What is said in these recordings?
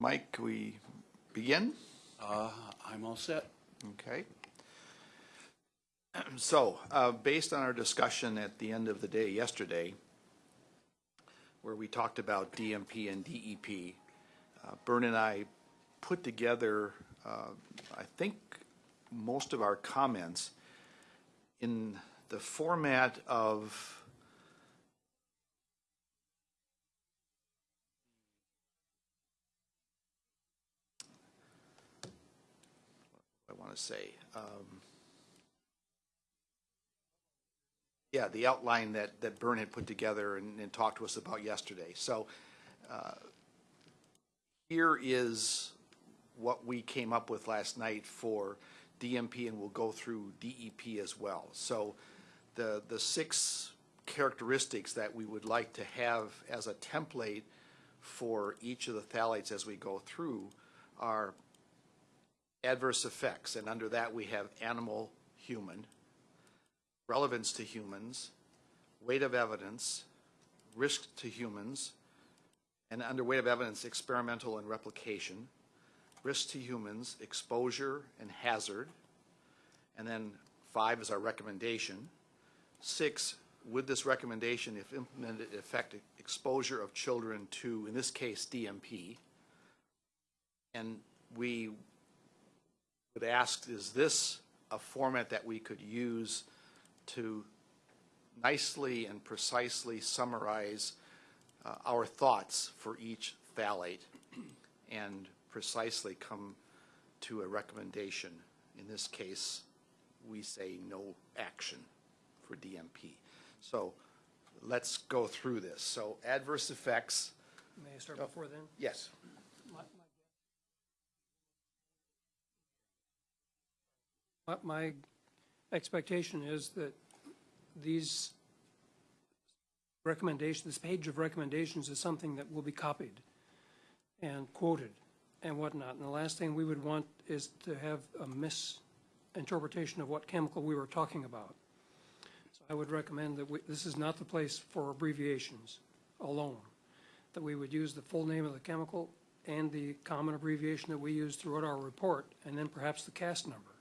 Mike, can we begin? Uh, I'm all set. Okay. So, uh, based on our discussion at the end of the day yesterday, where we talked about DMP and DEP, uh, Bern and I put together, uh, I think, most of our comments in the format of say. um, Yeah, the outline that, that Bern had put together and, and talked to us about yesterday. So uh, here is what we came up with last night for DMP, and we'll go through DEP as well. So the, the six characteristics that we would like to have as a template for each of the phthalates as we go through are adverse effects, and under that we have animal, human, relevance to humans, weight of evidence, risk to humans, and under weight of evidence, experimental and replication, risk to humans, exposure and hazard, and then five is our recommendation. Six, would this recommendation, if implemented, affect exposure of children to, in this case, DMP? And we would ask, is this a format that we could use to nicely and precisely summarize uh, our thoughts for each phthalate and precisely come to a recommendation. In this case, we say no action for DMP. So let's go through this. So adverse effects, May I start before then? yes. My- My expectation is that these recommendations, this page of recommendations is something that will be copied and quoted and whatnot. And the last thing we would want is to have a misinterpretation of what chemical we were talking about. So I would recommend that we, this is not the place for abbreviations alone, that we would use the full name of the chemical and the common abbreviation that we use throughout our report, and then perhaps the CAS number.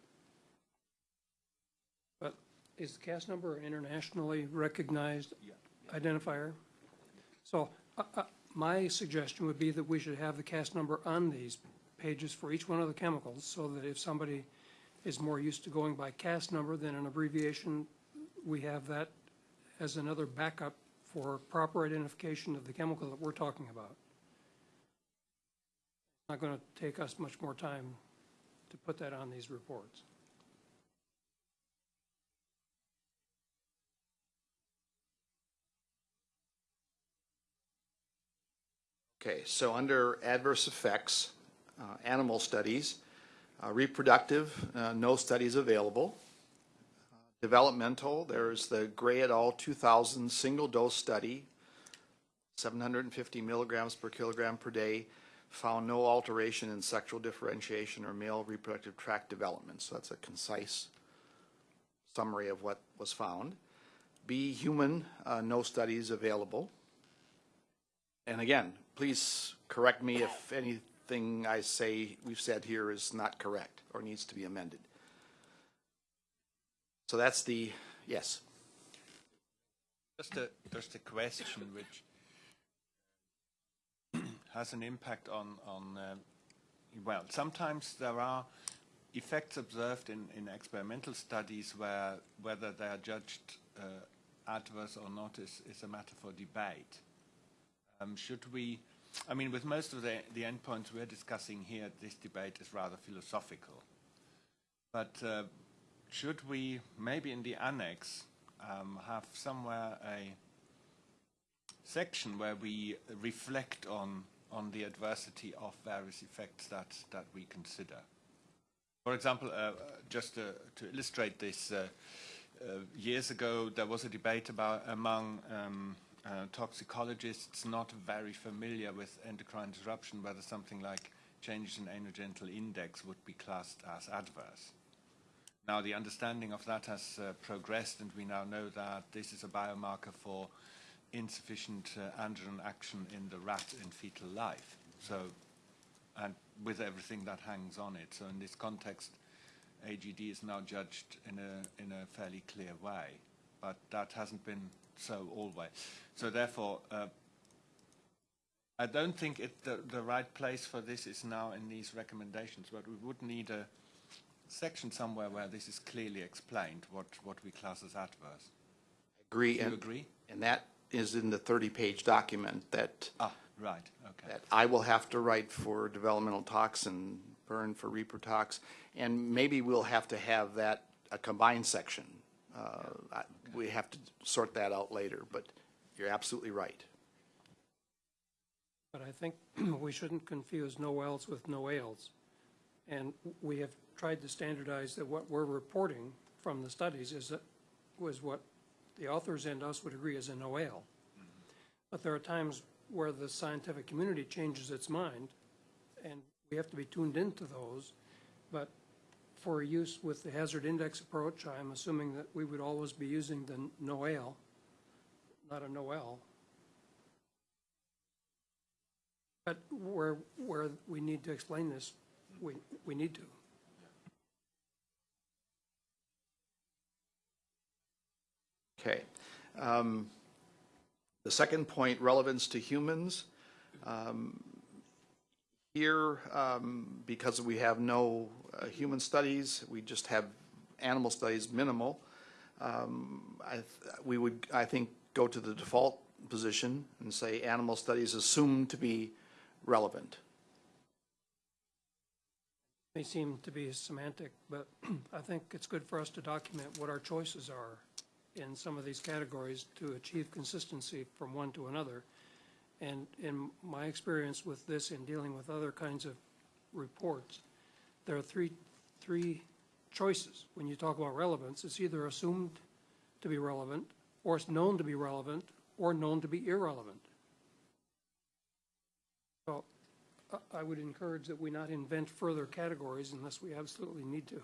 Is the CAS number an internationally recognized identifier? So uh, uh, my suggestion would be that we should have the CAS number on these pages for each one of the chemicals, so that if somebody is more used to going by CAS number than an abbreviation, we have that as another backup for proper identification of the chemical that we're talking about. Not going to take us much more time to put that on these reports. Okay, so under adverse effects, uh, animal studies, uh, reproductive, uh, no studies available. Developmental, there's the Gray et al. 2000 single-dose study, 750 milligrams per kilogram per day, found no alteration in sexual differentiation or male reproductive tract development. So that's a concise summary of what was found. B, human, uh, no studies available. And again, please correct me if anything I say, we've said here is not correct or needs to be amended. So that's the, yes. Just a, just a question which has an impact on, on uh, well, sometimes there are effects observed in, in experimental studies where whether they are judged uh, adverse or not is, is a matter for debate. Um, should we, I mean, with most of the, the endpoints we're discussing here, this debate is rather philosophical. But uh, should we, maybe in the annex, um, have somewhere a section where we reflect on, on the adversity of various effects that, that we consider? For example, uh, just to, to illustrate this, uh, uh, years ago there was a debate about among um, uh, toxicologists not very familiar with endocrine disruption, whether something like changes in anogenital index would be classed as adverse. Now the understanding of that has uh, progressed and we now know that this is a biomarker for insufficient uh, androgen action in the rat in fetal life. So and with everything that hangs on it. So in this context, AGD is now judged in a in a fairly clear way, but that hasn't been so always. So therefore, uh, I don't think it, the, the right place for this is now in these recommendations, but we would need a section somewhere where this is clearly explained, what, what we class as adverse. Agree. And- agree? And that is in the 30-page document that, Ah, right, okay. that I will have to write for developmental tox and Bern for reprotox. And maybe we'll have to have that, a combined section. Uh, I- We have to sort that out later, but you're absolutely right. But I think we shouldn't confuse NOELs with NOAELs. And we have tried to standardize that what we're reporting from the studies is that, was what the authors and us would agree is a NOAEL. But there are times where the scientific community changes its mind, and we have to be tuned into those. But for use with the hazard index approach, I'm assuming that we would always be using the NOEL, not a NOEL. But where, where we need to explain this, we, we need to. Okay. Um, The second point, relevance to humans. Um, Here, um, because we have no uh, human studies, we just have animal studies, minimal. um, I We would, I think, go to the default position and say animal studies assumed to be relevant. They seem to be semantic, but I think it's good for us to document what our choices are in some of these categories to achieve consistency from one to another. And in my experience with this in dealing with other kinds of reports, there are three, three choices. When you talk about relevance, it's either assumed to be relevant, or it's known to be relevant, or known to be irrelevant. So I- I would encourage that we not invent further categories unless we absolutely need to.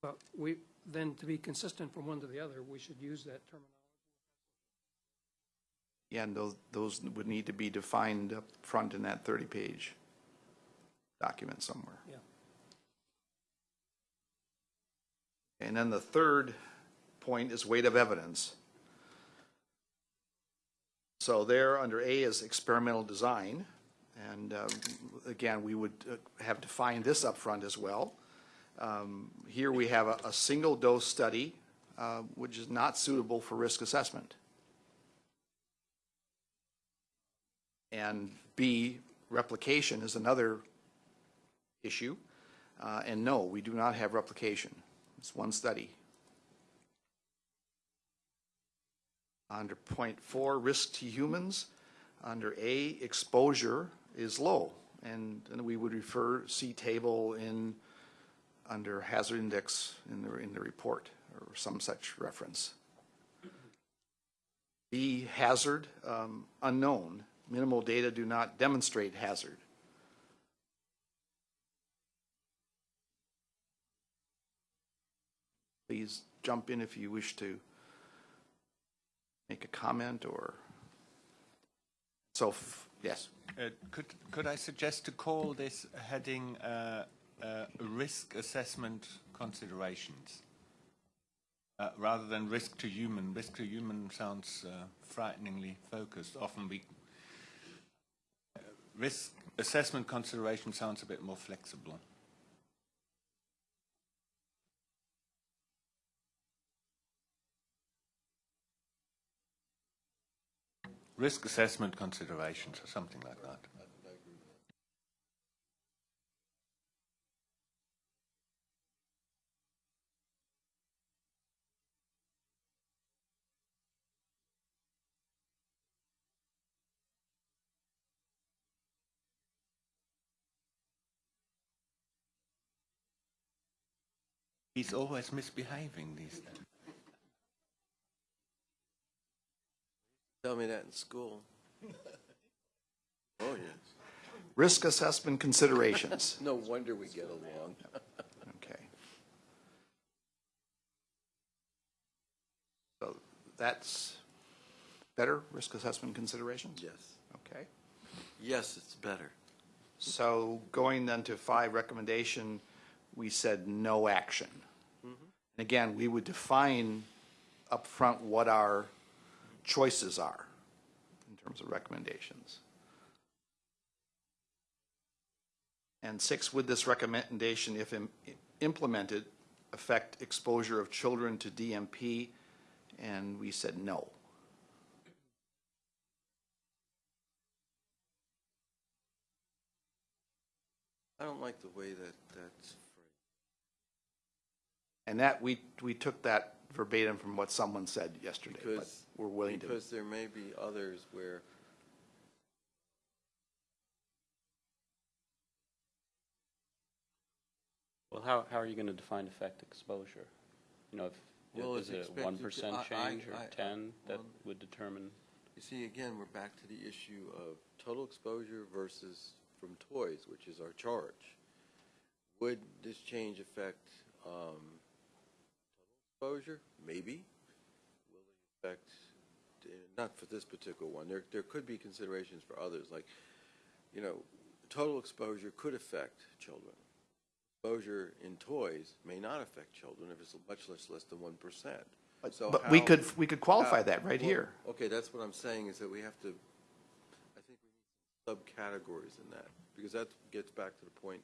But we, then to be consistent from one to the other, we should use that terminology. Yeah, and those, those would need to be defined up front in that 30-page document somewhere. Yeah. And then the third point is weight of evidence. So there, under A is experimental design, and um, again, we would uh, have defined this up front as well. Um, Here we have a, a single-dose study, uh, which is not suitable for risk assessment. And B, replication is another issue. Uh, And no, we do not have replication. It's one study. Under point four, risk to humans, under A, exposure is low. And and we would refer, see table in, under hazard index in the, in the report, or some such reference. B, hazard, um, unknown. Minimal data do not demonstrate hazard. Please jump in if you wish to make a comment or, so, yes. Uh, Could could I suggest to call this heading uh, uh, risk assessment considerations? Uh, Rather than risk to human. Risk to human sounds uh, frighteningly focused. Often we, risk assessment consideration sounds a bit more flexible. Risk assessment considerations or something like that. He's always misbehaving these days. Tell me that in school. Oh, yes. Risk assessment considerations. No wonder we get along. Okay. So that's better, risk assessment considerations? Yes. Okay. Yes, it's better. So going then to five recommendation, we said no action. And again, we would define upfront what our choices are in terms of recommendations. And six, would this recommendation, if im- implemented, affect exposure of children to DMP? And we said no. I don't like the way that that's. And that, we, we took that verbatim from what someone said yesterday, but Because, we're willing to. because there may be others where Well, how, how are you going to define effect exposure? You know, if, Well, if, is it's it a one expected percent to- I- I- change or I- ten that well- would determine? You see, again, we're back to the issue of total exposure versus from toys, which is our charge. Would this change affect um, total exposure? Maybe. Will it affect, eh, not for this particular one, there, there could be considerations for others, like, you know, total exposure could affect children. Exposure in toys may not affect children if it's much less, less than one percent. So But we could, we could qualify how- that right well, here. Okay, that's what I'm saying, is that we have to, I think we need subcategories in that, because that gets back to the point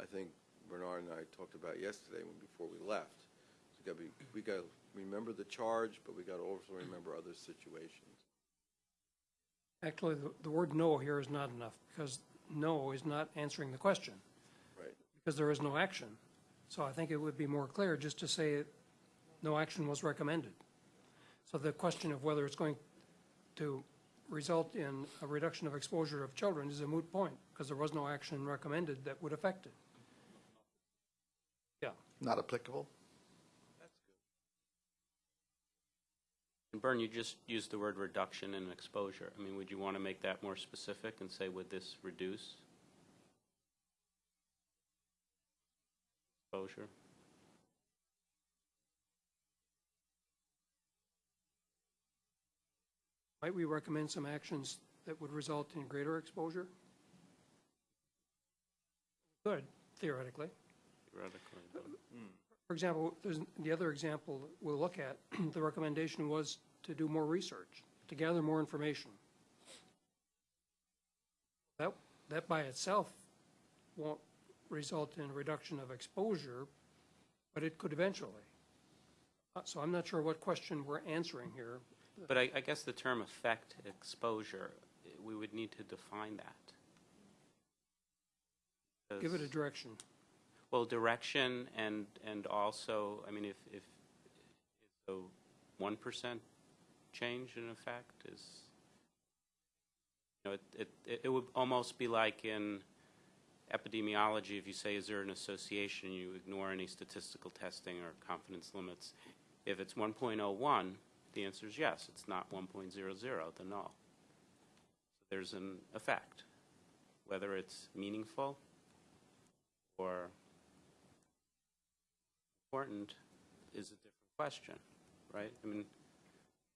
I think Bernard and I talked about yesterday when, before we left. We gotta be, we gotta remember the charge, but we gotta also remember other situations. Actually, the, the word no here is not enough, because no is not answering the question, Right. because there is no action. So I think it would be more clear just to say no action was recommended. So the question of whether it's going to result in a reduction of exposure of children is a moot point, because there was no action recommended that would affect it. Yeah, Not applicable? And Bern, you just used the word reduction in exposure. I mean, would you want to make that more specific and say, would this reduce exposure? might we recommend some actions that would result in greater exposure? Good, theoretically. Theoretically, but- hmm. For example, there's, the other example we'll look at, the recommendation was to do more research, to gather more information. That, that by itself won't result in a reduction of exposure, but it could eventually. Uh, So I'm not sure what question we're answering here. But I, I guess the term effect exposure, we would need to define that. Give it a direction. Well, direction and, and also, I mean, if, if, a one percent change in effect is, you know, it, it, it would almost be like in epidemiology, if you say, is there an association, you ignore any statistical testing or confidence limits. If it's one point oh one, the answer is yes, it's not one point zero zero, then no. There's an effect, whether it's meaningful or important is a different question, right? I mean,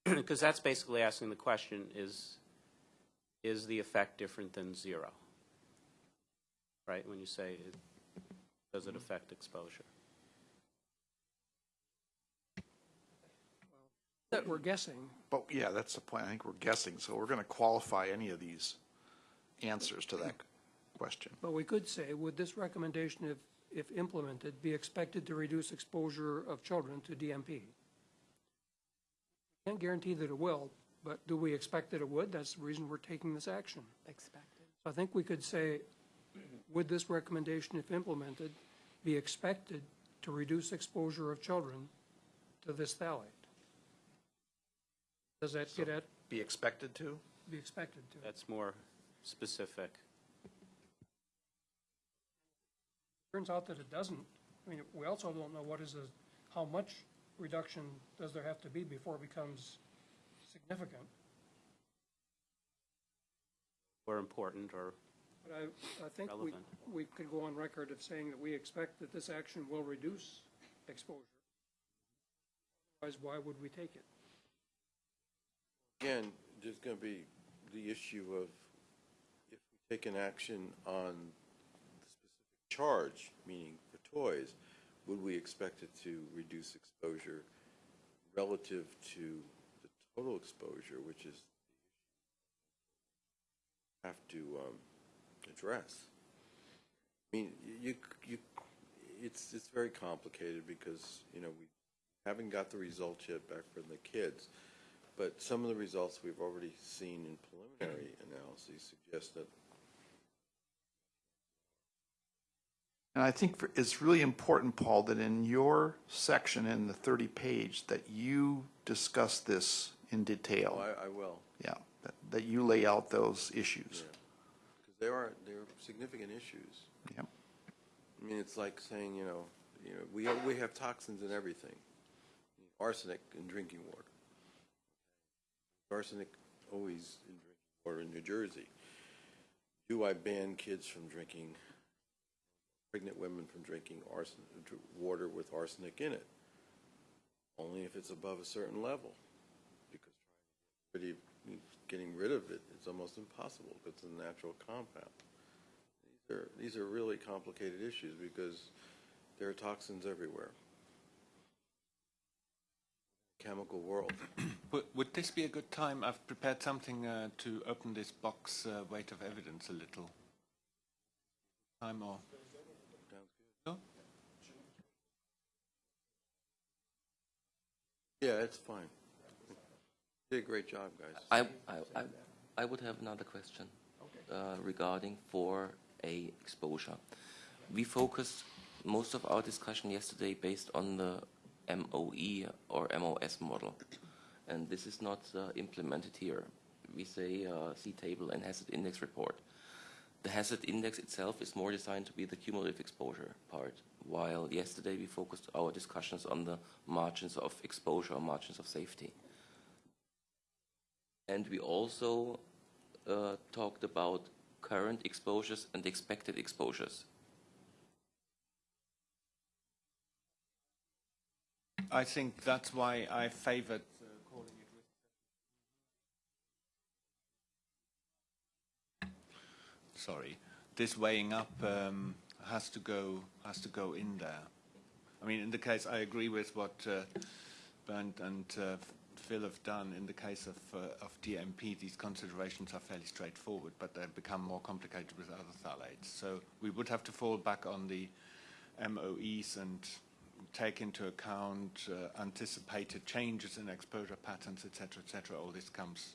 because that's basically asking the question, is, is the effect different than zero? Right, when you say, it- does it affect exposure? That we're guessing, But yeah, that's the point. I think we're guessing, so we're going to qualify any of these answers to that question. but we could say, would this recommendation, if, if implemented, be expected to reduce exposure of children to DMP? Can't guarantee that it will, but do we expect that it would? That's the reason we're taking this action. expected. So I think we could say, would this recommendation, if implemented, be expected to reduce exposure of children to this phthalate? Does that get at, Be expected to? be expected to? That's more specific. Turns out that it doesn't. I mean, we also don't know what is a, how much reduction does there have to be before it becomes significant? Or important, or, But I, I think we, we could go on record of saying that we expect that this action will reduce exposure. Otherwise, why would we take it? Again, there's gonna be the issue of if we take an action on the specific charge, meaning for toys, would we expect it to reduce exposure relative to the total exposure, which is have to um, address? I mean, you, you, it's, it's very complicated because, you know, we haven't got the results yet back from the kids, but some of the results we've already seen in preliminary analyses suggest that And I think for- it's really important, Paul, that in your section in the 30 page, that you discuss this in Oh, detail. I, I will, Yeah, that- that you lay out those issues. yeah. Because there are, there are significant issues. Yep. I mean, it's like saying, you know, you know, we, have- we have toxins in everything. Arsenic in drinking water. Arsenic always in drinking water in New Jersey. Do I ban kids from drinking, pregnant women from drinking water with arsenic in it? Only if it's above a certain level. Because of- getting rid of it, it's almost impossible. It's a natural compound. These are, these are really complicated issues because there are toxins everywhere. Chemical world. Would, would this be a good time? I've prepared something uh, to open this box uh, weight of evidence a little. Time or? No? Yeah, it's fine. Did a great job, guys. I, I, I, I would have another question uh, regarding 4A exposure. We focused most of our discussion yesterday based on the MOE or MOS model, and this is not uh, implemented here. We say uh, C table and hazard index report. The hazard index itself is more designed to be the cumulative exposure part, while yesterday we focused our discussions on the margins of exposure or margins of safety. And we also uh, talked about current exposures and expected exposures. I think that's why I favored uh, calling it risk. Sorry, this weighing up um, has to go has to go in there. I mean, in the case, I agree with what uh, Bernd and uh, Phil have done. In the case of uh, of DMP, these considerations are fairly straightforward, but they become more complicated with other phthalates. So we would have to fall back on the MOEs and take into account uh, anticipated changes in exposure patterns, et cetera, et cetera. All this comes.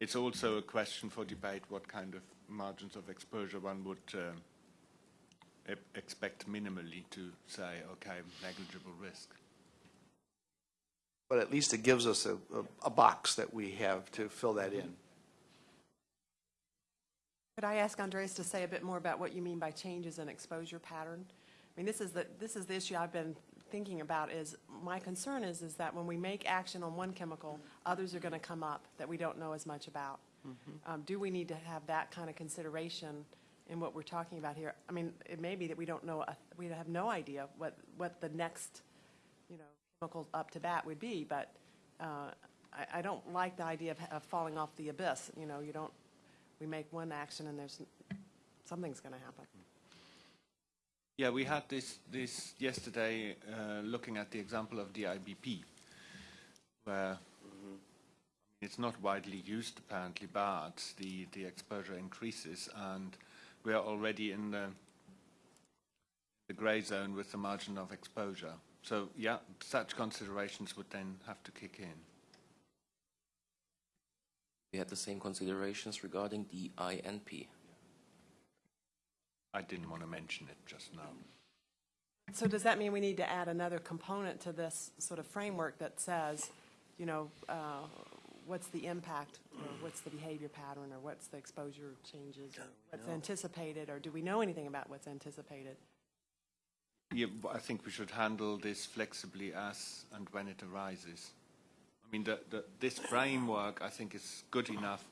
It's also a question for debate what kind of margins of exposure one would uh, e- expect minimally to say, okay, negligible risk. But at least it gives us a, a, a box that we have to fill that in. Could I ask Andres to say a bit more about what you mean by changes in exposure pattern? I mean, this is the, this is the issue I've been thinking about is, my concern is, is that when we make action on one chemical, others are going to come up that we don't know as much about. Um, Do we need to have that kind of consideration in what we're talking about here? I mean, it may be that we don't know, we have no idea what, what the next, you know, chemical up to bat would be, but uh, I, I don't like the idea of, of falling off the abyss. You know, you don't, we make one action and there's, something's going to happen. Yeah, we had this, this yesterday uh, looking at the example of the IBP, where it's not widely used apparently, but the, the exposure increases and we are already in the, the gray zone with the margin of exposure. So yeah, such considerations would then have to kick in. We had the same considerations regarding the INP. I didn't want to mention it just now. So does that mean we need to add another component to this sort of framework that says, you know, uh, what's the impact, or what's the behavior pattern, or what's the exposure changes, or what's anticipated, or do we know anything about what's anticipated? Yeah, I think we should handle this flexibly as and when it arises. I mean, the, the, this framework, I think, is good enough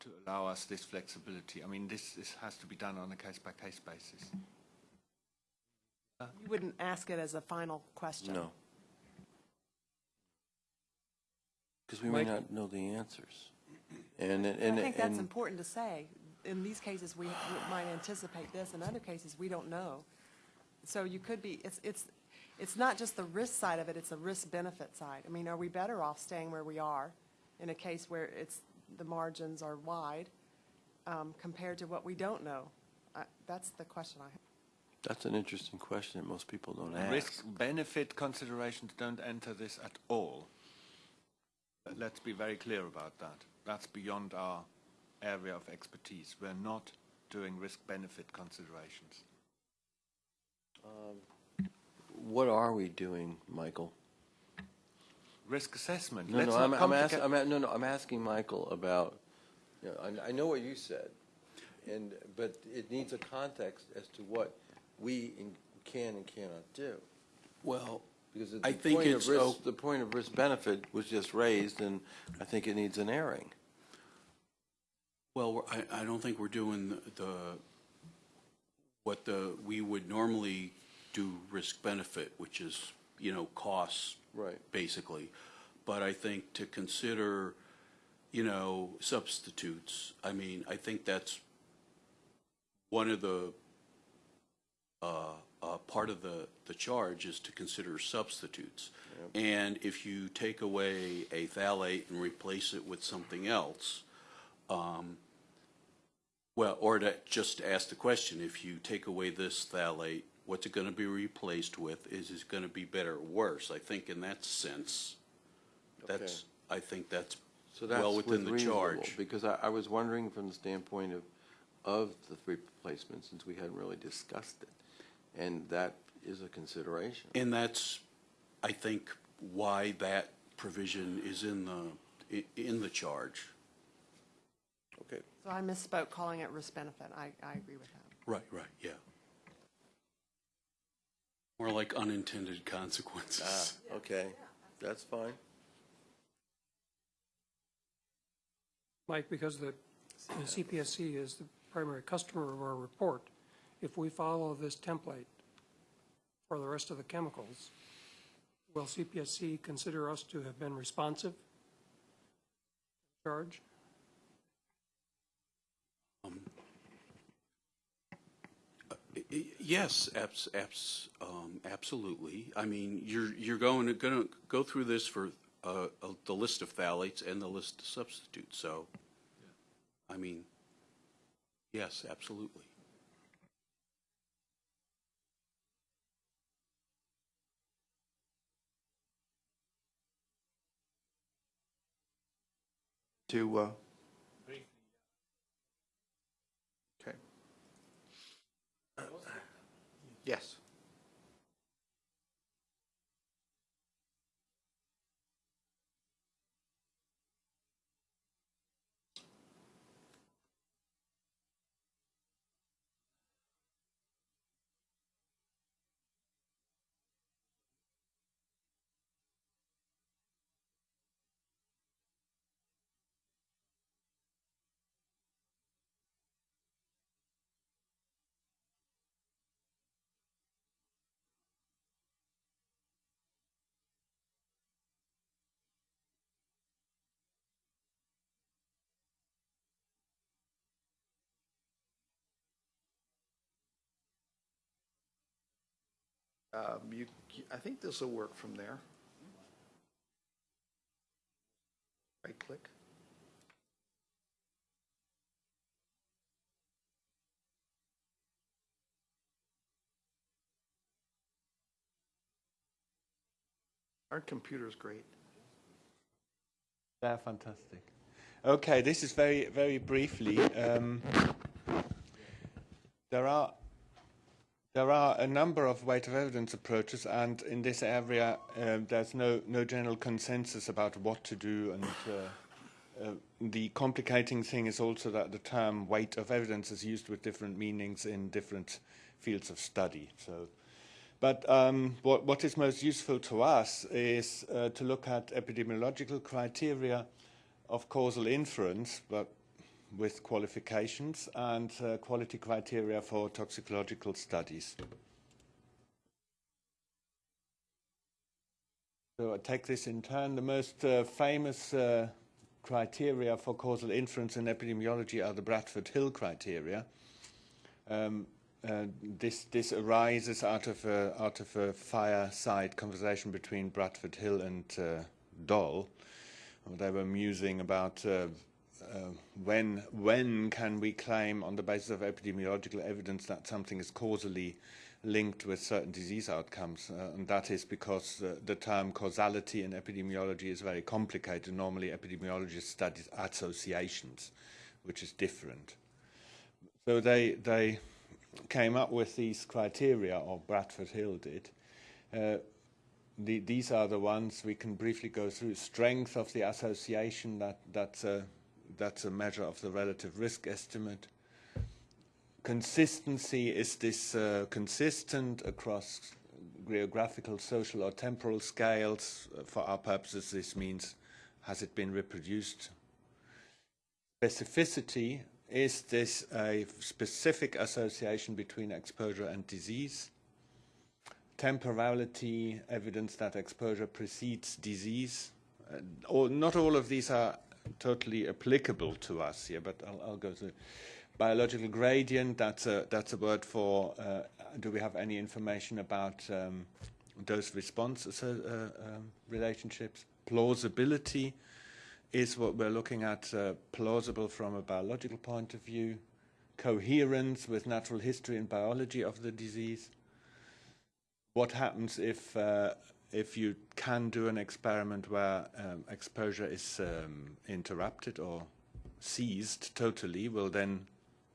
to allow us this flexibility. I mean, this, this has to be done on a case-by-case basis. You wouldn't ask it as a final question? No. Because we may not know the answers. And, and, I think that's and- important to say. in these cases, we we might anticipate this, in other cases, we don't know. So you could be, it's, it's, it's not just the risk side of it, it's the risk-benefit side. I mean, are we better off staying where we are in a case where it's, the margins are wide, um, compared to what we don't know? I- That's the question I have. That's an interesting question that most people don't ask. Risk-benefit considerations don't enter this at all. But Let's be very clear about that. That's beyond our area of expertise. We're not doing risk-benefit considerations. Um, what are we doing, Michael? Risk assessment. No, Let's no, I'm, I'm asking, I'm, no, no, I'm asking Michael about, you know, I, I know what you said, and, but it needs a context as to what we in- can and cannot do. Well, Because the I think point it's of risk, the point of risk-benefit was just raised, and I think it needs an airing. well, I, I don't think we're doing the- the, what the, we would normally do risk-benefit, which is, you know, costs. Right. Basically. But I think to consider, you know, substitutes, I mean, I think that's one of the, uh, uh, part of the, the charge is to consider substitutes. And if you take away a phthalate and replace it with something else, um, well, or to just ask the question, if you take away this phthalate, what's it going to be replaced with? Is it going to be better or worse? I think in that sense, that's, I think that's So that's well within with the charge. Because I, I was wondering from the standpoint of, of the three replacements, since we hadn't really discussed it, and that is a consideration. And that's, I think, why that provision is in the, i- in the charge. Okay. So I misspoke calling it risk-benefit. I, I agree with that. Right, right, yeah. More like unintended consequences. Ah, okay, that's fine. Mike, because the the CPSC is the primary customer of our report, if we follow this template for the rest of the chemicals, will CPSC consider us to have been responsive? Charge? I- I- Yes, abs, abs, um, absolutely. I mean, you're, you're going to, going to go through this for, uh, uh, the list of phthalates and the list of substitutes, so, I mean, yes, absolutely. Uh, okay. Yes. Um, you, I think this will work from there. Right click. Our computer's great. They're fantastic. Okay, this is very, very briefly. Um, there are there are a number of weight of evidence approaches, and in this area, um, there's no no general consensus about what to do. And uh, uh, the complicating thing is also that the term weight of evidence is used with different meanings in different fields of study. So. But um, what, what is most useful to us is uh, to look at epidemiological criteria of causal inference, but with qualifications, and uh, quality criteria for toxicological studies. So I take this in turn. The most uh, famous uh, criteria for causal inference in epidemiology are the Bradford Hill criteria. Um, uh, this this arises out of a, out of a fireside conversation between Bradford Hill and uh, Doll. They were musing about uh, when when can we claim on the basis of epidemiological evidence that something is causally linked with certain disease outcomes, uh, and that is because uh, the term causality in epidemiology is very complicated. Normally, epidemiologists study associations, which is different. So they they came up with these criteria, or Bradford Hill did. Uh, the, these are the ones we can briefly go through. Strength of the association, that, that's, a, that's a measure of the relative risk estimate. Consistency, is this uh, consistent across geographical, social, or temporal scales? For our purposes, this means has it been reproduced? Specificity, is this a specific association between exposure and disease? Temporality, evidence that exposure precedes disease. Uh, or not all of these are totally applicable to us here, but I'll, I'll go to Biological gradient, that's a, that's a word for, uh, do we have any information about um, dose response uh, um, relationships? Plausibility, is what we're looking at uh, plausible from a biological point of view, coherence with natural history and biology of the disease. What happens if uh, if you can do an experiment where um, exposure is um, interrupted or ceased totally? Well, then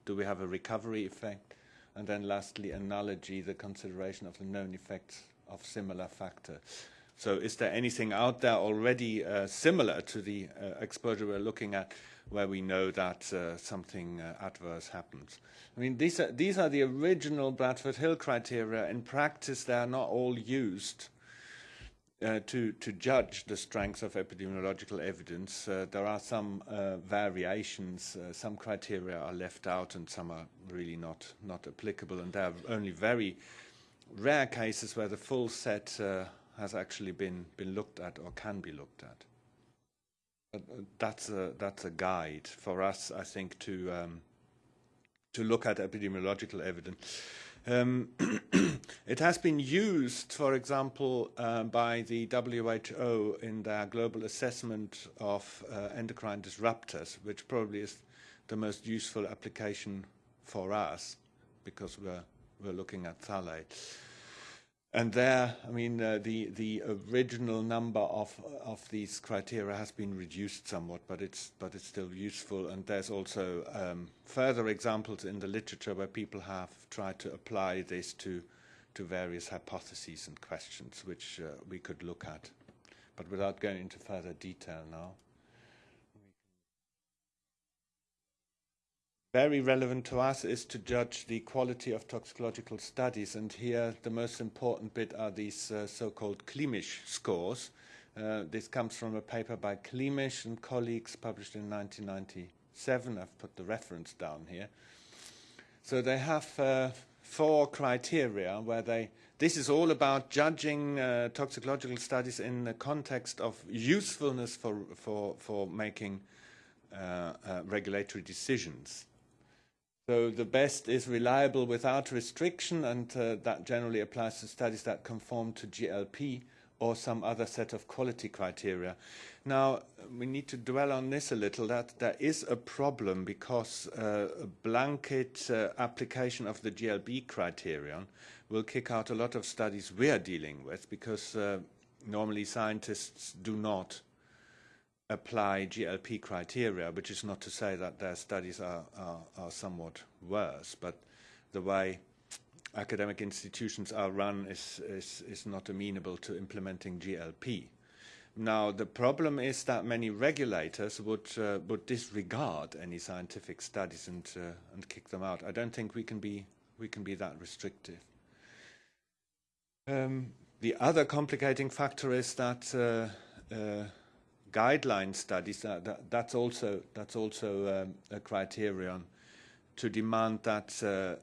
do we have a recovery effect? And then lastly, analogy, the consideration of the known effects of similar factor. So is there anything out there already uh, similar to the uh, exposure we're looking at where we know that uh, something uh, adverse happens? I mean, these are, these are the original Bradford Hill criteria. In practice, they are not all used uh, to, to judge the strength of epidemiological evidence. Uh, there are some variations. some criteria are left out and some are really not, not applicable. And there are only very rare cases where the full set has actually been, been looked at or can be looked at. But uh, that's a, that's a guide for us, I think, to, um, to look at epidemiological evidence. Um, it has been used, for example, uh, by the WHO in their global assessment of uh, endocrine disruptors, which probably is the most useful application for us because we're, we're looking at phthalate. And there, I mean, uh, the the original number of of these criteria has been reduced somewhat, but it's but it's still useful. And there's also um, further examples in the literature where people have tried to apply this to to various hypotheses and questions, which uh, we could look at, but without going into further detail now. Very relevant to us is to judge the quality of toxicological studies. And here, the most important bit are these uh, so-called Klimisch scores. Uh, this comes from a paper by Klimisch and colleagues published in 1997. I've put the reference down here. So they have uh, four criteria where they, this is all about judging uh, toxicological studies in the context of usefulness for, for, for making uh, uh, regulatory decisions. So the best is reliable without restriction, and uh, that generally applies to studies that conform to GLP or some other set of quality criteria. Now, we need to dwell on this a little, that there is a problem because uh, a blanket uh, application of the GLP criterion will kick out a lot of studies we are dealing with because uh, normally scientists do not apply GLP criteria, which is not to say that their studies are, are, are somewhat worse, but the way academic institutions are run is, is, is not amenable to implementing GLP. Now, the problem is that many regulators would, uh, would disregard any scientific studies and, uh, and kick them out. I don't think we can be, we can be that restrictive. Um, the other complicating factor is that uh, uh guideline studies, uh, that, that's also, that's also um, a criterion to demand that uh,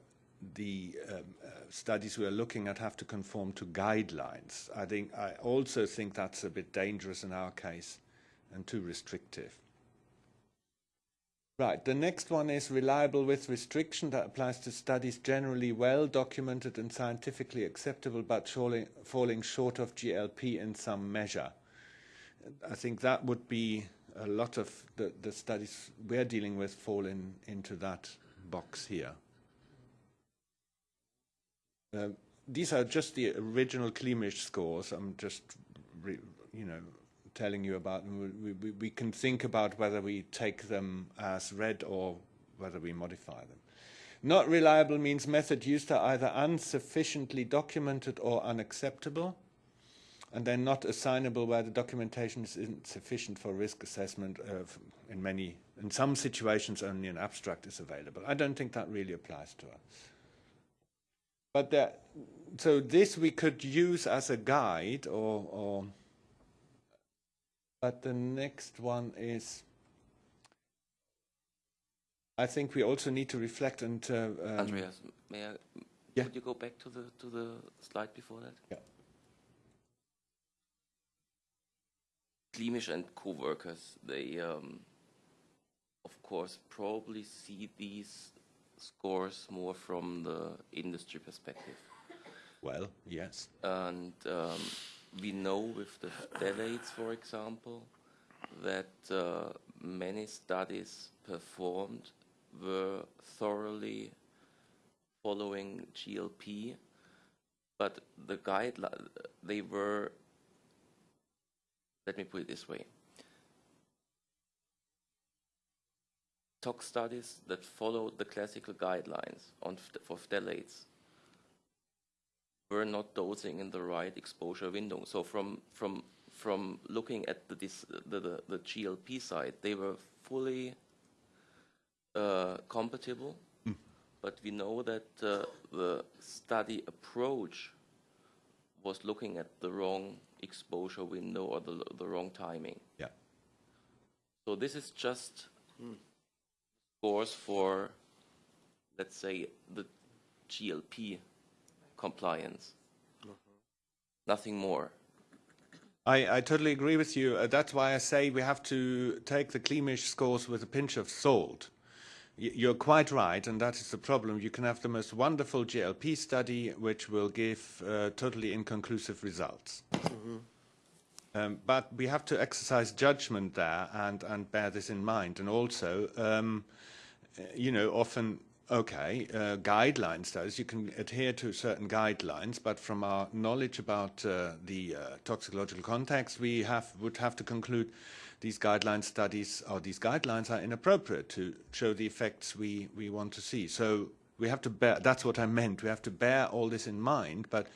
the um, uh, studies we are looking at have to conform to guidelines. I think I also think that's a bit dangerous in our case and too restrictive. Right, the next one is reliable with restriction. That applies to studies generally well documented and scientifically acceptable, but falling short of GLP in some measure. I think that would be a lot of the, the studies we're dealing with fall in, into that box here. Uh, these are just the original Klimisch scores. I'm just, re, you know, telling you about them. We, we, we can think about whether we take them as read or whether we modify them. Not reliable means method used are either insufficiently documented or unacceptable, and then not assignable where the documentation is insufficient for risk assessment. Of, in many, in some situations, only an abstract is available. I don't think that really applies to us. But there, so this we could use as a guide or, or but the next one is, I think we also need to reflect and. Uh, um, Andreas, may I? Yeah. Could you go back to the to the slide before that? Yeah. Klimisch and co-workers, they, um, of course, probably see these scores more from the industry perspective. Well, yes. And um, we know with the phthalates, for example, that uh, many studies performed were thoroughly following GLP, but the guideline they were. Let me put it this way: tox studies that followed the classical guidelines on for phthalates were not dosing in the right exposure window. So from from from looking at the the, the, the GLP side, they were fully uh, compatible, but we know that uh, the study approach was looking at the wrong exposure window or the, the wrong timing. Yeah. So this is just scores for, let's say, the GLP compliance. Nothing more. I, I totally agree with you. Uh, that's why I say we have to take the Klimisch scores with a pinch of salt. You're quite right, and that is the problem. You can have the most wonderful GLP study, which will give uh, totally inconclusive results. Um, but we have to exercise judgment there and, and bear this in mind. And also, um, you know, often, okay, uh, guideline studies, you can adhere to certain guidelines, but from our knowledge about uh, the uh, toxicological context, we have, would have to conclude these guideline studies or these guidelines are inappropriate to show the effects we, we want to see. So we have to bear, that's what I meant, we have to bear all this in mind, but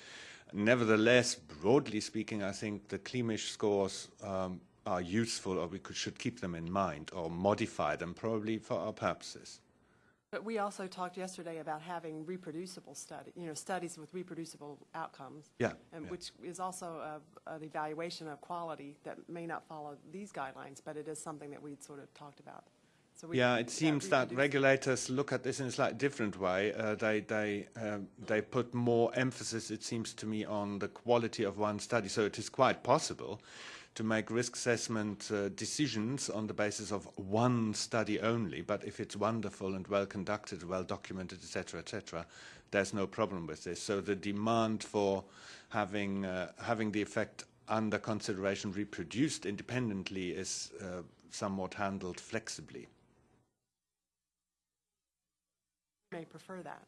nevertheless, broadly speaking, I think the Klimisch scores um, are useful or we could, should keep them in mind or modify them probably for our purposes. But we also talked yesterday about having reproducible study, you know, studies with reproducible outcomes. Yeah, And yeah. which is also a, an evaluation of quality that may not follow these guidelines, but it is something that we'd sort of talked about. So we- Yeah, it seems that regulators look at this in a slightly different way. Uh, they they um, they put more emphasis, it seems to me, on the quality of one study. So it is quite possible to make risk assessment uh, decisions on the basis of one study only. But if it's wonderful and well conducted, well documented, etc., etc., there's no problem with this. So the demand for having uh, having the effect under consideration reproduced independently is uh, somewhat handled flexibly. You May prefer that.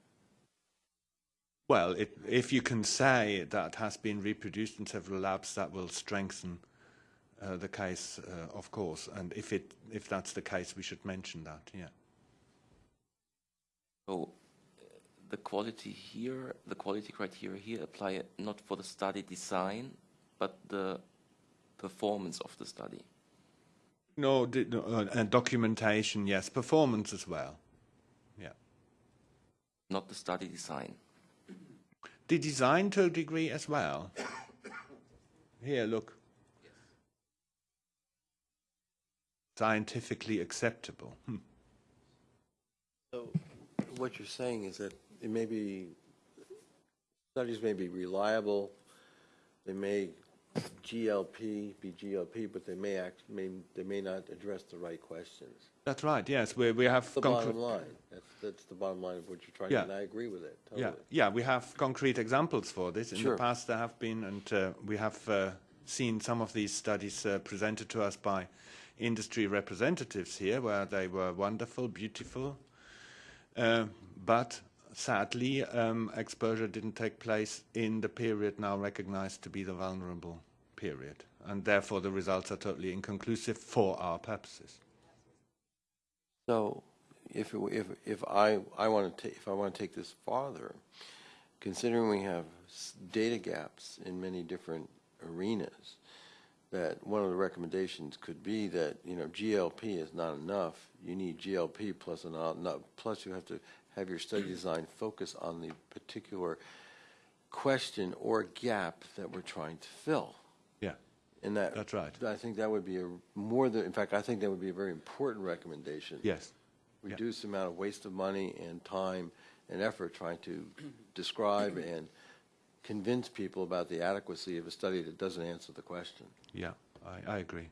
Well, it, if you can say that has been reproduced in several labs, that will strengthen uh, the case, uh, of course. And if it if that's the case, we should mention that. Yeah. So uh, the quality here, the quality criteria here apply not for the study design, but the performance of the study. No, no uh, and documentation, yes, performance as well. Yeah. not the study design. The design to a degree as well. Here, look. Scientifically acceptable. Hmm. So what you're saying is that it may be, studies may be reliable, they may GLP be GLP, but they may act, may, they may not address the right questions. That's right, yes, we, we have. The bottom line, that's, that's the bottom line of what you're trying to, Yeah. and I agree with it, Yeah, totally. yeah, we have concrete examples for this. In Sure. the past, there have been, and uh, we have uh, seen some of these studies uh, presented to us by industry representatives here, where they were wonderful, beautiful, uh, but sadly, um, exposure didn't take place in the period now recognized to be the vulnerable period, and therefore the results are totally inconclusive for our purposes. So, if, if, if I, I want to if I want to take this farther, considering we have data gaps in many different arenas, that one of the recommendations could be that, you know, GLP is not enough. You need GLP plus an, not, plus you have to have your study design focus on the particular question or gap that we're trying to fill. Yeah, And that. That's right. I think that would be a more than, in fact, I think that would be a very important recommendation. yes. Reduce the amount of waste of money and time and effort trying to describe and convince people about the adequacy of a study that doesn't answer the question. Yeah, I, I agree.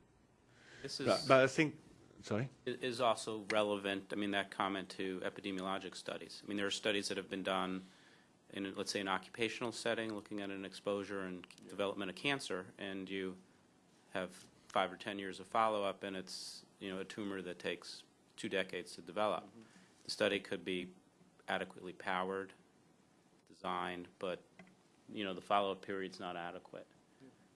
This is. But, but I think, sorry? i- is also relevant, I mean, that comment to epidemiologic studies. I mean, there are studies that have been done in, let's say, an occupational setting, looking at an exposure and development of cancer, and you have five or 10 years of follow-up, and it's, you know, a tumor that takes two decades to develop. Mm-hmm. The study could be adequately powered, designed, but, you know, the follow-up period's not adequate,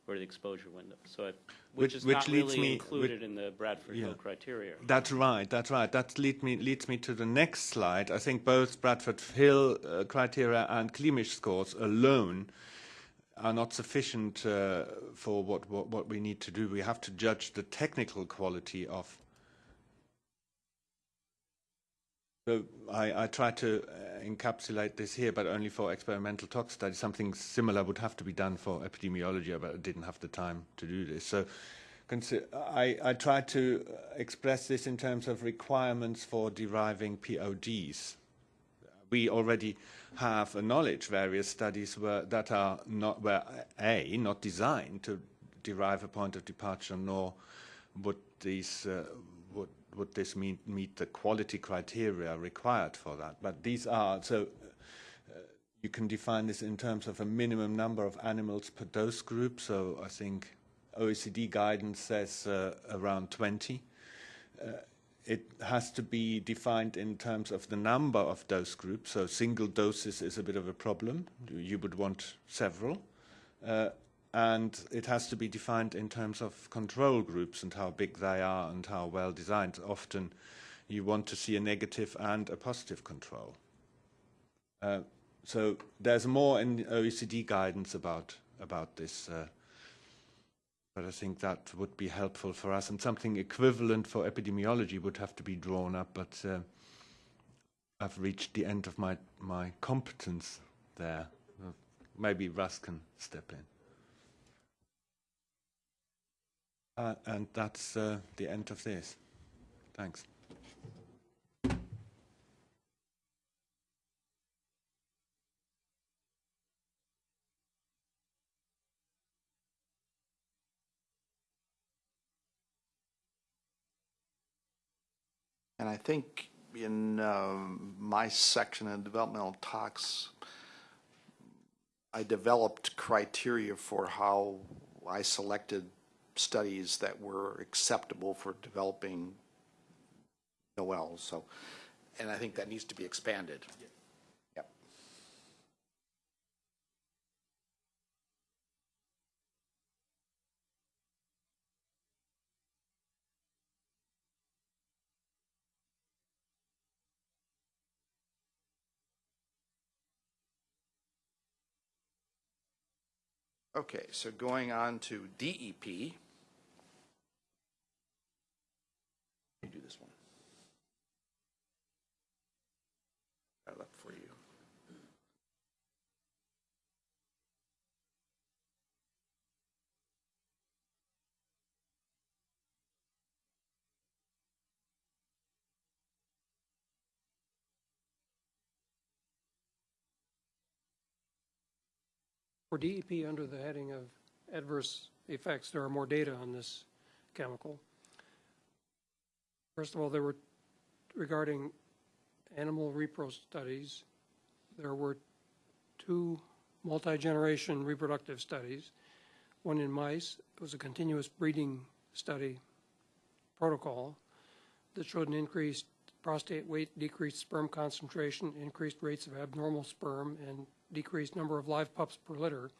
or the exposure window. So it, which Which- is which not leads really me- included in the Bradford Hill criteria. That's right. That's right. That lead me, leads me to the next slide. I think both Bradford Hill uh, criteria and Klimisch scores alone are not sufficient uh, for what, what, what we need to do. We have to judge the technical quality of. So I, I try to uh, encapsulate this here, but only for experimental tox studies. Something similar would have to be done for epidemiology, but I didn't have the time to do this. So I, I try to uh, express this in terms of requirements for deriving PODs. We already have a knowledge various studies were, that are not were a not designed to derive a point of departure, nor would these uh, would this meet meet the quality criteria required for that. But these are so. Uh, you can define this in terms of a minimum number of animals per dose group. So I think OECD guidance says uh, around 20. Uh, it has to be defined in terms of the number of dose groups. So single doses is a bit of a problem. You would want several. Uh, and it has to be defined in terms of control groups and how big they are and how well designed. Often you want to see a negative and a positive control. Uh, so there's more in OECD guidance about about this, uh, but I think that would be helpful for us, and something equivalent for epidemiology would have to be drawn up. But uh, I've reached the end of my my competence there. Maybe Russ can step in. Uh, and that's uh, the end of this. Thanks. And I think in um, my section in developmental talks, I developed criteria for how I selected studies that were acceptable for developing Noel. So, and I think that needs to be expanded. Yep. Okay, so going on to DEP. Let me do this one. Got it up for you. For DEP, under the heading of adverse effects. There are more data on this chemical. First of all, there were, regarding animal repro studies, there were two multi-generation reproductive studies. One in mice, it was a continuous breeding study protocol that showed an increased prostate weight, decreased sperm concentration, increased rates of abnormal sperm, and decreased number of live pups per litter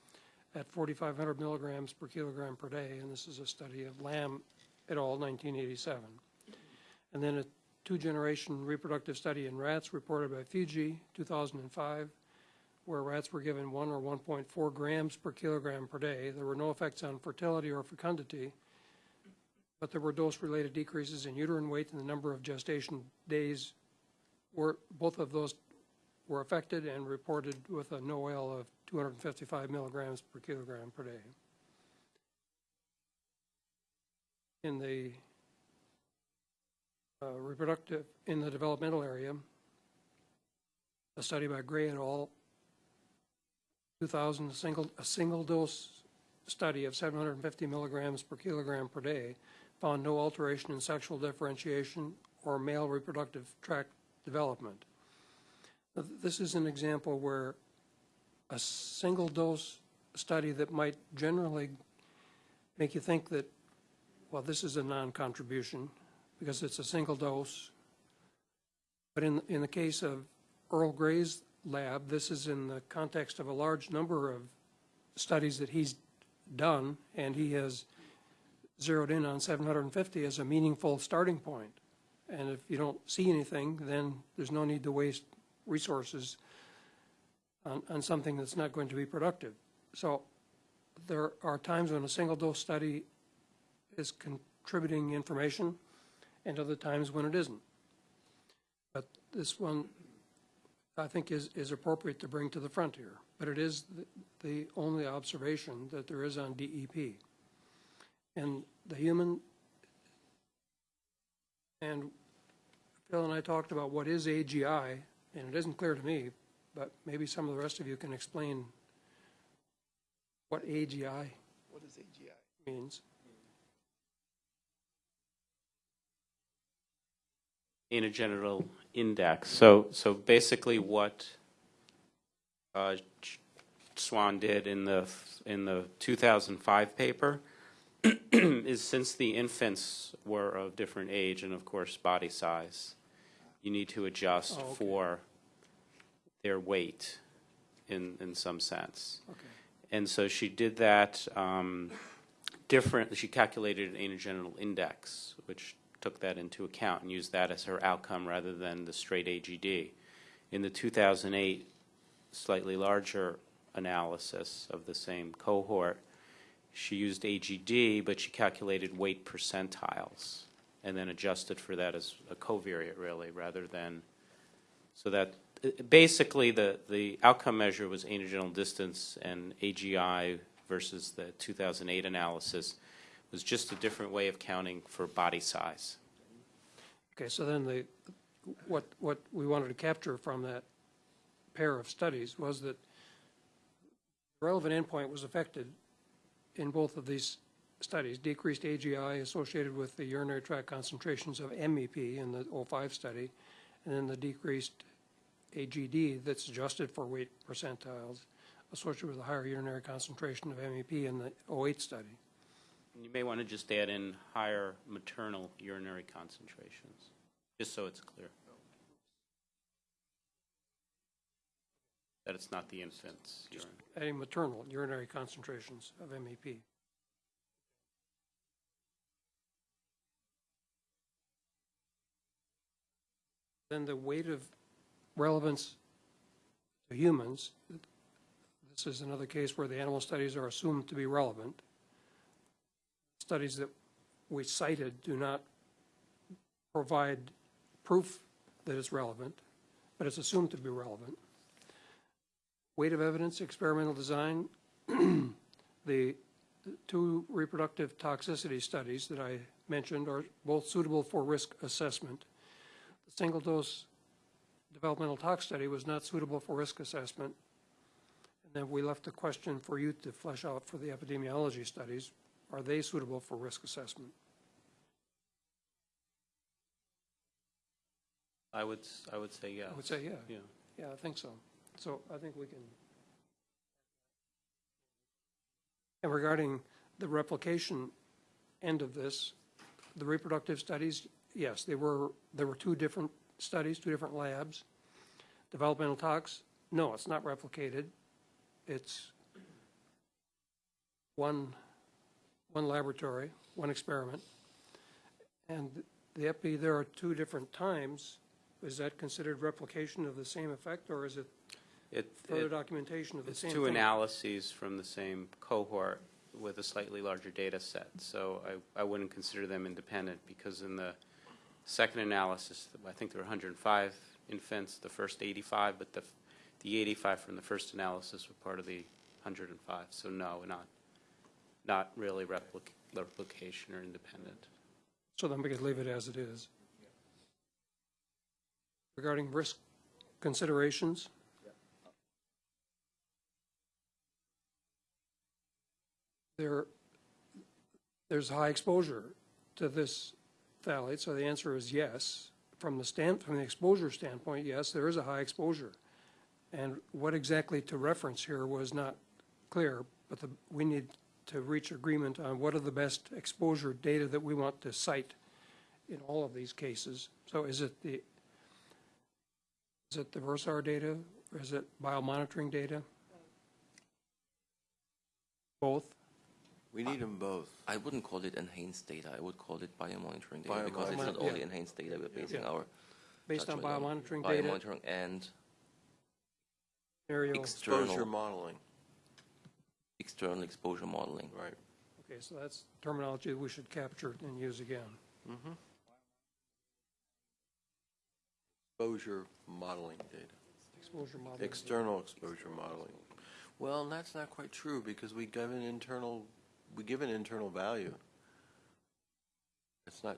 at 4,500 milligrams per kilogram per day. And this is a study of Lamb et al., 1987. And then a two-generation reproductive study in rats reported by Fiji, 2005, where rats were given 1 or 1.4 grams per kilogram per day. There were no effects on fertility or fecundity, but there were dose-related decreases in uterine weight and the number of gestation days. Were, both of those were affected and reported with a NOEL of 255 milligrams per kilogram per day. In the uh, reproductive, in the developmental area, a study by Gray et al., 2000, a single, a single dose study of 750 milligrams per kilogram per day found no alteration in sexual differentiation or male reproductive tract development. This is an example where a single dose study that might generally make you think that, well, this is a non-contribution because it's a single dose. But in, in the case of Earl Gray's lab, this is in the context of a large number of studies that he's done, and he has zeroed in on 750 as a meaningful starting point. And if you don't see anything, then there's no need to waste resources on, on something that's not going to be productive. So there are times when a single dose study is contributing information and other times when it isn't. But this one, I think, is, is appropriate to bring to the front here. But it is the, the only observation that there is on DEP. And the human, and Phil and I talked about what is AGI, and it isn't clear to me, but maybe some of the rest of you can explain what AGI What is AGI? means. anogenital index. So, so basically what uh, Swan did in the, in the 2005 paper is since the infants were of different age and of course body size, you need to adjust Oh, okay. for their weight in, in some sense. Okay. And so she did that um, different, she calculated an anogenital index, which took that into account and used that as her outcome rather than the straight AGD. In the 2008 slightly larger analysis of the same cohort, she used AGD, but she calculated weight percentiles and then adjusted for that as a covariate, really, rather than, so that, basically, the, the outcome measure was anogenital distance and AGI versus the 2008 analysis was just a different way of counting for body size. Okay, so then the, what, what we wanted to capture from that pair of studies was that relevant endpoint was affected in both of these studies, decreased AGI associated with the urinary tract concentrations of MEP in the 05 study, and then the decreased AGD that's adjusted for weight percentiles associated with a higher urinary concentration of MEP in the 08 study. You may want to just add in higher maternal urinary concentrations, just so it's clear. That it's not the infant's urine. Adding maternal urinary concentrations of MEP. Then the weight of relevance to humans, this is another case where the animal studies are assumed to be relevant. Studies that we cited do not provide proof that it's relevant, but it's assumed to be relevant weight of evidence, experimental design, the two reproductive toxicity studies that I mentioned are both suitable for risk assessment. The single-dose developmental tox study was not suitable for risk assessment. And then we left the question for you to flesh out for the epidemiology studies. are they suitable for risk assessment? I would, I would say yes. I would say, yeah. Yeah. Yeah, I think so. So I think we can. And regarding the replication end of this, the reproductive studies, yes, they were, there were two different studies, two different labs. Developmental tox, no, it's not replicated. It's one, one laboratory, one experiment. And the epi, there are two different times. Is that considered replication of the same effect, or is it It, further it- documentation of the same it's two thing? analyses from the same cohort with a slightly larger data set. So I, I wouldn't consider them independent because in the second analysis, I think there were 105 infants, the first 85, but the, the 85 from the first analysis were part of the 105. So no, not, not really replic, replication or independent. So then we could leave it as it is. Regarding risk considerations? There, there's high exposure to this phthalate, so the answer is yes. From the stand, from the exposure standpoint, yes, there is a high exposure. And what exactly to reference here was not clear, but the, we need to reach agreement on what are the best exposure data that we want to cite in all of these cases. So is it the, is it the Versar data, or is it biomonitoring data? Both? We need them both. I wouldn't call it enhanced data, I would call it biomonitoring data, because it's not Biomonitoring. only Yeah. enhanced data, we're basing Yeah. our Based on judgment biomonitoring data, Biomonitoring and aerial, Exposure external, modeling, external exposure modeling. right. okay, so that's terminology we should capture and use again. Mm-hmm. Exposure modeling data. Exposure model. External exposure modeling. Well, that's not quite true because we give an internal, we give an internal value. It's not,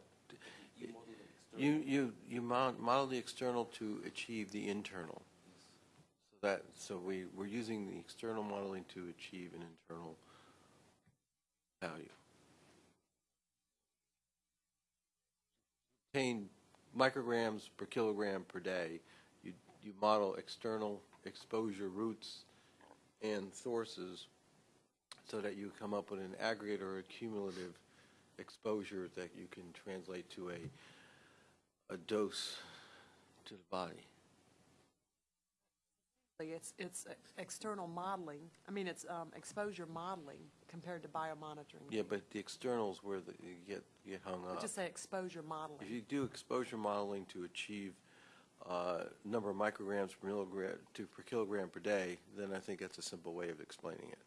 you, you, you mount, model the external to achieve the internal. So that, so we, we're using the external modeling to achieve an internal value. Obtain micrograms per kilogram per day, you, you model external exposure routes and sources so that you come up with an aggregate or a cumulative exposure that you can translate to a, a dose to the body. It's, it's external modeling, I mean, it's um, exposure modeling compared to biomonitoring. Yeah, but the externals where the, you get, you get hung up. Just say exposure modeling. If you do exposure modeling to achieve uh, number of micrograms per milligram, to per kilogram per day, then I think that's a simple way of explaining it.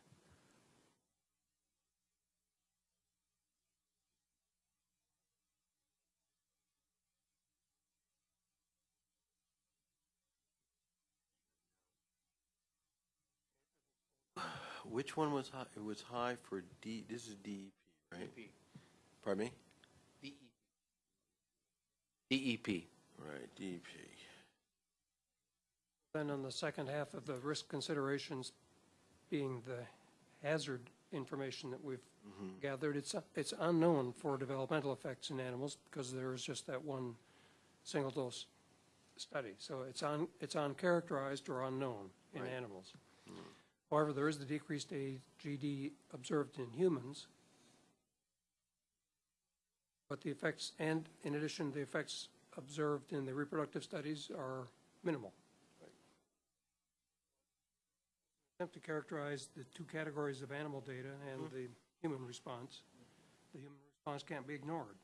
Which one was high? It was high for D, this is DEP, right? DEP. Pardon me? DEP. Right, E DEP. Then on the second half of the risk considerations being the hazard information that we've mm-hmm. gathered, it's, it's unknown for developmental effects in animals because there is just that one single dose study. So it's un, it's uncharacterized or unknown in Right. animals. Mm. However, there is the decreased AGD observed in humans. But the effects, and in addition, the effects observed in the reproductive studies are minimal. Attempt to characterize the two categories of animal data and mm-hmm. the human response. The human response can't be ignored.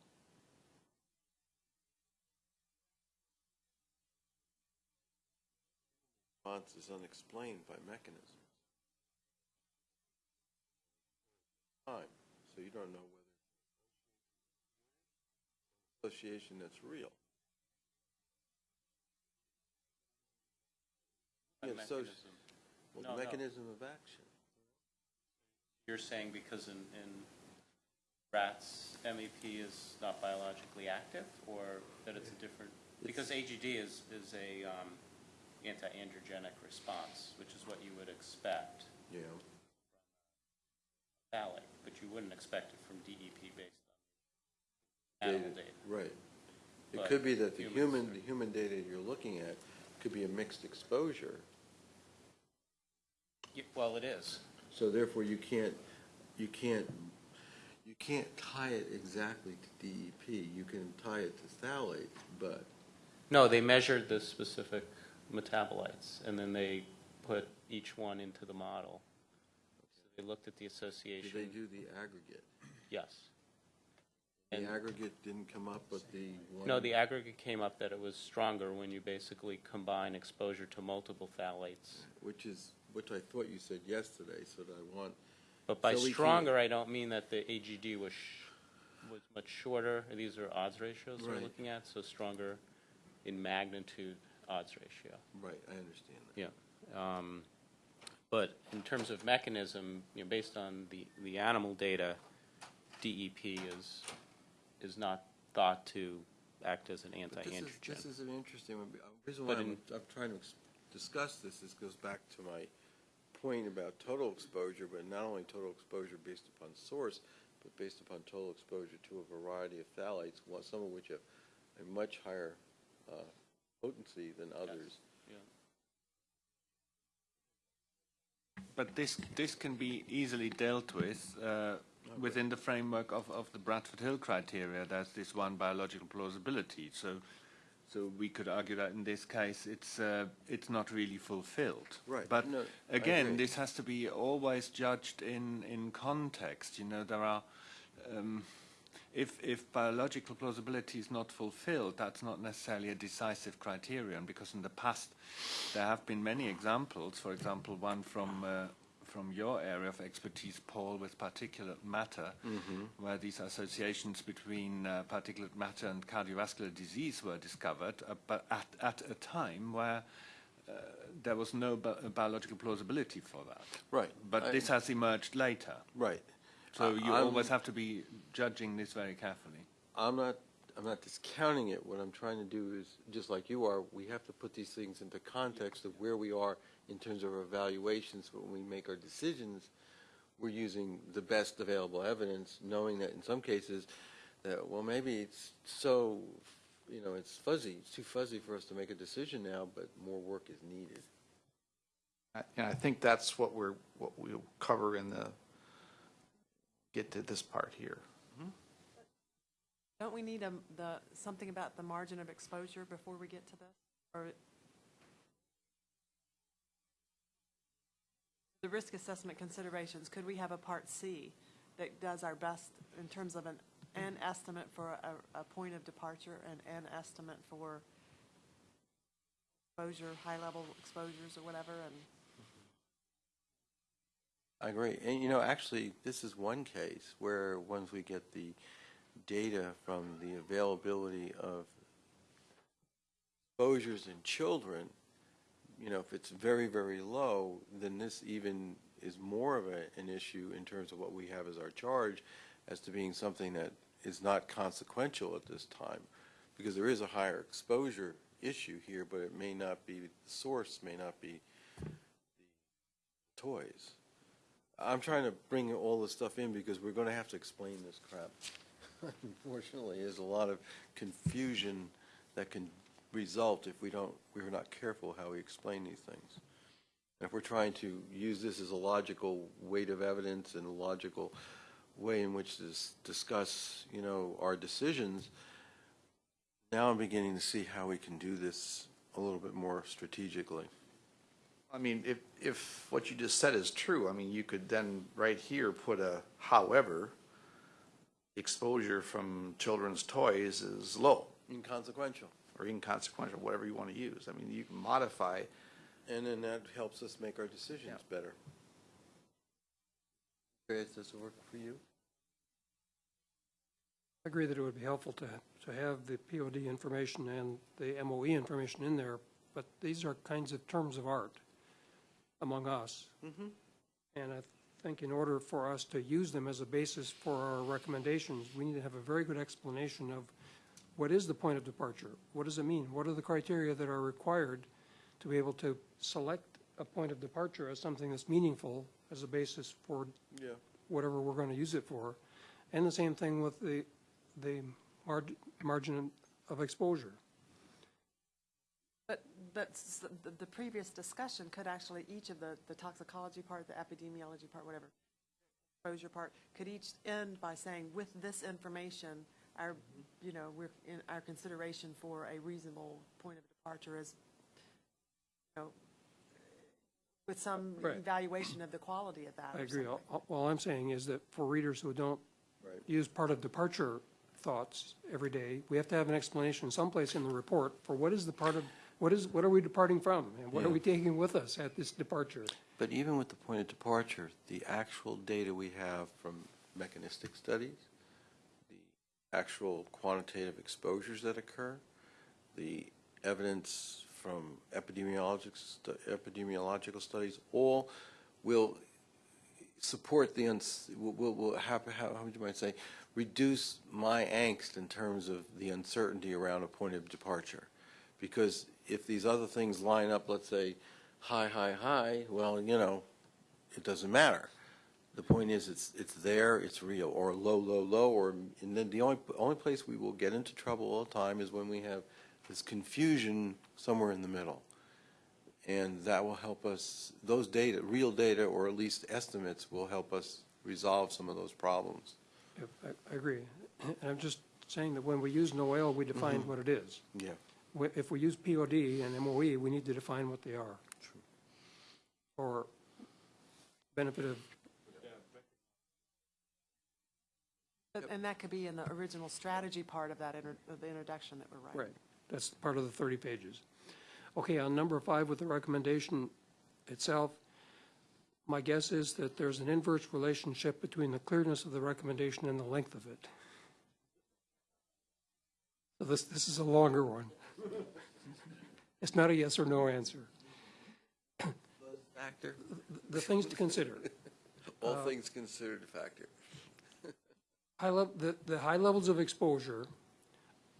Response is unexplained by mechanisms. Time, so you don't know whether association that's real. A Yeah, so- mechanism. Well, No, the no. of action. You're saying because in, in rats, MEP is not biologically active, or that it's a different? Because AGD is, is a um, anti-androgenic response, which is what you would expect. Yeah. But you wouldn't expect it from DEP based on animal data. Right. It But could be that the humans human, are- the human data you're looking at could be a mixed exposure. Y- Well, it is. So therefore, you can't, you can't, you can't tie it exactly to DEP. You can tie it to phthalate, but, No, they measured the specific metabolites, and then they put each one into the model. They looked at the did association. they do the aggregate? Yes. The And- aggregate didn't come up, but the one. No, the aggregate came up that it was stronger when you basically combine exposure to multiple phthalates. Which is, which I thought you said yesterday, so that I want, But by So we can- stronger, I don't mean that the AGD was, sh- was much shorter. These are odds ratios we're Right. looking at, so stronger in magnitude odds ratio. right, I understand that. Yeah. Um, But in terms of mechanism, you know, based on the, the animal data, DEP is, is not thought to act as an But this is, anti-androgen. this is an interesting one. The reason why But I'm, I'm trying to ex- discuss this, this goes back to my point about total exposure, but not only total exposure based upon source, but based upon total exposure to a variety of phthalates, one- some of which have a much higher uh, potency than others. Yeah. But this, this can be easily dealt with uh, within the framework of, of the Bradford Hill criteria. There's this one biological plausibility. So, so we could argue that in this case it's, uh, it's not really fulfilled. Right. But No, again, this has to be always judged in, in context. You know, there are, um, if, if biological plausibility is not fulfilled, that's not necessarily a decisive criterion because in the past there have been many examples, for example, one from, uh, from your area of expertise, Paul, with particulate matter, where these associations between uh, particulate matter and cardiovascular disease were discovered, uh, but at, at a time where uh, there was no bi- biological plausibility for that. Right. But I- this has emerged later. Right. So you I'm- always have to be judging this very carefully. I'm not, I'm not discounting it. What I'm trying to do is, just like you are, we have to put these things into context of where we are in terms of our evaluations. When we make our decisions, we're using the best available evidence, knowing that in some cases, that, well, maybe it's so, you know, it's fuzzy, it's too fuzzy for us to make a decision now, but more work is needed. And I think that's what we're, what we'll cover in the, get to this part here. Don't we need a, the, something about the margin of exposure before we get to this? Or the risk assessment considerations, could we have a Part C that does our best in terms of an, an estimate for a, a point of departure and an estimate for exposure, high-level exposures or whatever, and I agree. And, you know, actually, this is one case where once we get the data from the availability of exposures in children, you know, if it's very, very low, then this even is more of a, an issue in terms of what we have as our charge as to being something that is not consequential at this time. Because there is a higher exposure issue here, but it may not be, the source may not be the toys. I'm trying to bring all this stuff in because we're going to have to explain this crap. Unfortunately, there's a lot of confusion that can result if we don't, we're not careful how we explain these things. And if we're trying to use this as a logical weight of evidence and a logical way in which to discuss, you know, our decisions, now I'm beginning to see how we can do this a little bit more strategically. I mean, if, if what you just said is true, I mean, you could then right here put a however, exposure from children's toys is low Inconsequential. or inconsequential, whatever you want to use. I mean, you can modify, And then that helps us make our decisions better. Chris, does it work for you? I agree that it would be helpful to, to have the POD information and the MOE information in there, but these are kinds of terms of art among us. Mm-hmm. And I think in order for us to use them as a basis for our recommendations, we need to have a very good explanation of what is the point of departure? What does it mean? What are the criteria that are required to be able to select a point of departure as something that's meaningful as a basis for Yeah. whatever we're going to use it for. And the same thing with the, the margin of exposure. But, but s- the, the previous discussion could actually, each of the, the toxicology part, the epidemiology part, whatever, exposure part, could each end by saying, with this information, our, you know, we're, in our consideration for a reasonable point of departure is, you know, with some Right. evaluation of the quality of that I agree. All all I'm saying is that for readers who don't Right. use part of departure thoughts every day, we have to have an explanation someplace in the report for what is the part of, what is, what are we departing from? And what are we taking with us at this departure? But even with the point of departure, the actual data we have from mechanistic studies, the actual quantitative exposures that occur, the evidence from epidemiologic, stu- epidemiological studies, all will support the, uns- will, will, how, how would you might say, reduce my angst in terms of the uncertainty around a point of departure. Because if these other things line up, let's say, high, high, high, well, you know, it doesn't matter. The point is, it's, it's there, it's real, or low, low, low, or, and then the only, only place we will get into trouble all the time is when we have this confusion somewhere in the middle. And that will help us, those data, real data, or at least estimates, will help us resolve some of those problems. If- I- I agree. And I'm just saying that when we use NOAEL, we define mm-hmm. what it is. Yeah. Wh- If we use POD and MOE, we need to define what they are. For benefit of, But- And that could be in the original strategy part of that, inter- of the introduction that we're writing. right, that's part of the 30 pages. Okay, on number five with the recommendation itself, my guess is that there's an inverse relationship between the clearness of the recommendation and the length of it. So this, this is a longer one. It's not a yes or no answer. Factor, The things to consider. all uh, things considered a factor. High level, the, the high levels of exposure,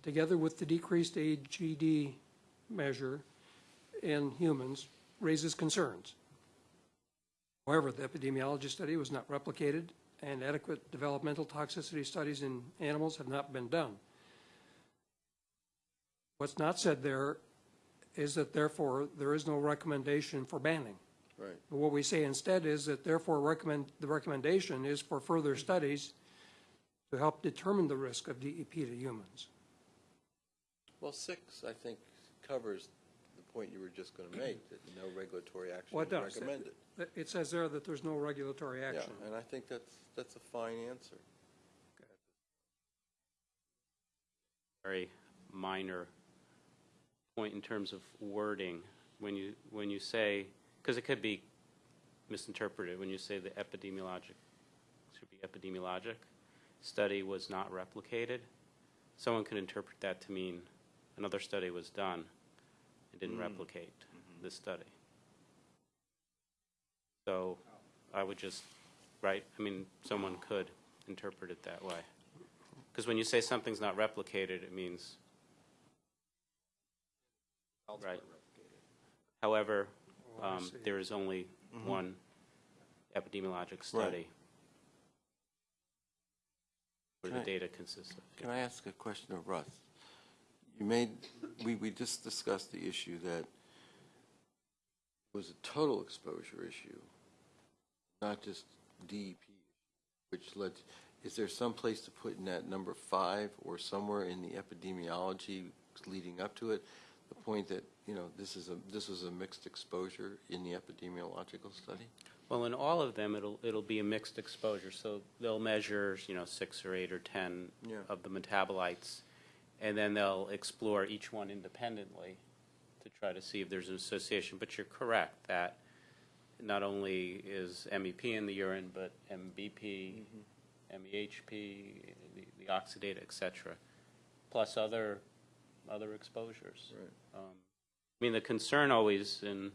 together with the decreased AGD measure in humans, raises concerns. However, the epidemiology study was not replicated, and adequate developmental toxicity studies in animals have not been done. What's not said there is that therefore, there is no recommendation for banning. Right. But what we say instead is that therefore recommend, the recommendation is for further mm-hmm. studies to help determine the risk of DEP to humans. Well, six, I think, covers the point you were just going to make, that no regulatory action Well, is it does. recommended. It says there that there's no regulatory action. Yeah, action. and I think that's, that's a fine answer. very minor point in terms of wording. When you, when you say, because it could be misinterpreted, when you say the epidemiologic, should be epidemiologic, study was not replicated, someone could interpret that to mean another study was done and didn't mm. replicate mm-hmm. this study. So I would just, right, I mean, someone could interpret it that way. Because when you say something's not replicated, it means, right. However, Oh, um, there is only one epidemiologic study where the Can I- data consists of. Can I ask a question of Russ? You made, we, we just discussed the issue that it was a total exposure issue, not just DEP, which led, is there some place to put in that number five or somewhere in the epidemiology leading up to it, the point that, you know, this is a, this was a mixed exposure in the epidemiological study? Well, in all of them, it'll, it'll be a mixed exposure, so they'll measure, you know, six or eight or 10 Yeah. of the metabolites, and then they'll explore each one independently to try to see if there's an association. But you're correct that not only is MEP in the urine, but MBP, MEHP, mm-hmm. the the oxidate, et cetera, plus other, other exposures. Right. Um, I mean, the concern always in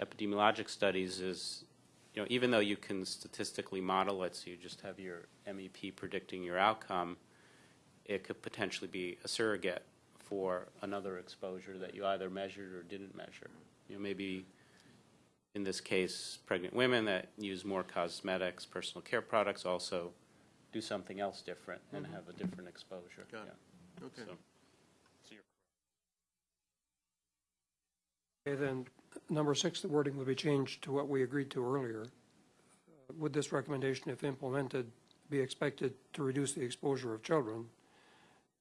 epidemiologic studies is, you know, even though you can statistically model it, so you just have your MEP predicting your outcome, it could potentially be a surrogate for another exposure that you either measured or didn't measure. You know, maybe in this case, pregnant women that use more cosmetics, personal care products also do something else different and have a different exposure. Got it. Yeah. Okay. So- Okay, then, number six, the wording would be changed to what we agreed to earlier. Uh, Would this recommendation, if implemented, be expected to reduce the exposure of children?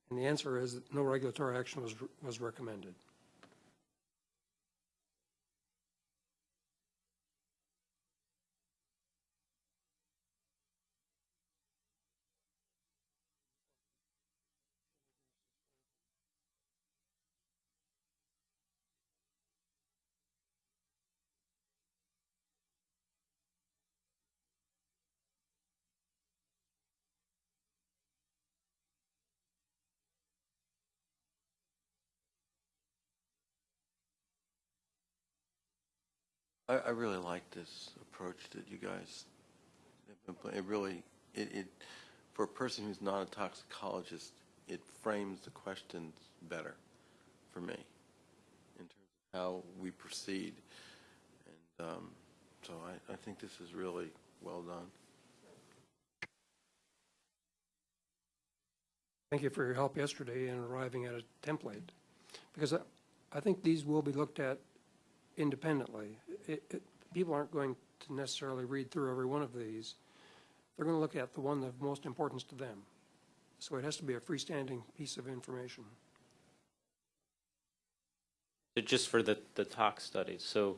And the answer is no regulatory action was, was recommended. I, I really like this approach that you guys, have been it really, it, it, for a person who's not a toxicologist, it frames the questions better for me in terms of how we proceed. And um, so I, I think this is really well done. Thank you for your help yesterday in arriving at a template, because I, I think these will be looked at independently. It, it, people aren't going to necessarily read through every one of these. They're going to look at the one of most importance to them. So it has to be a freestanding piece of information. Just for the, the tox studies, so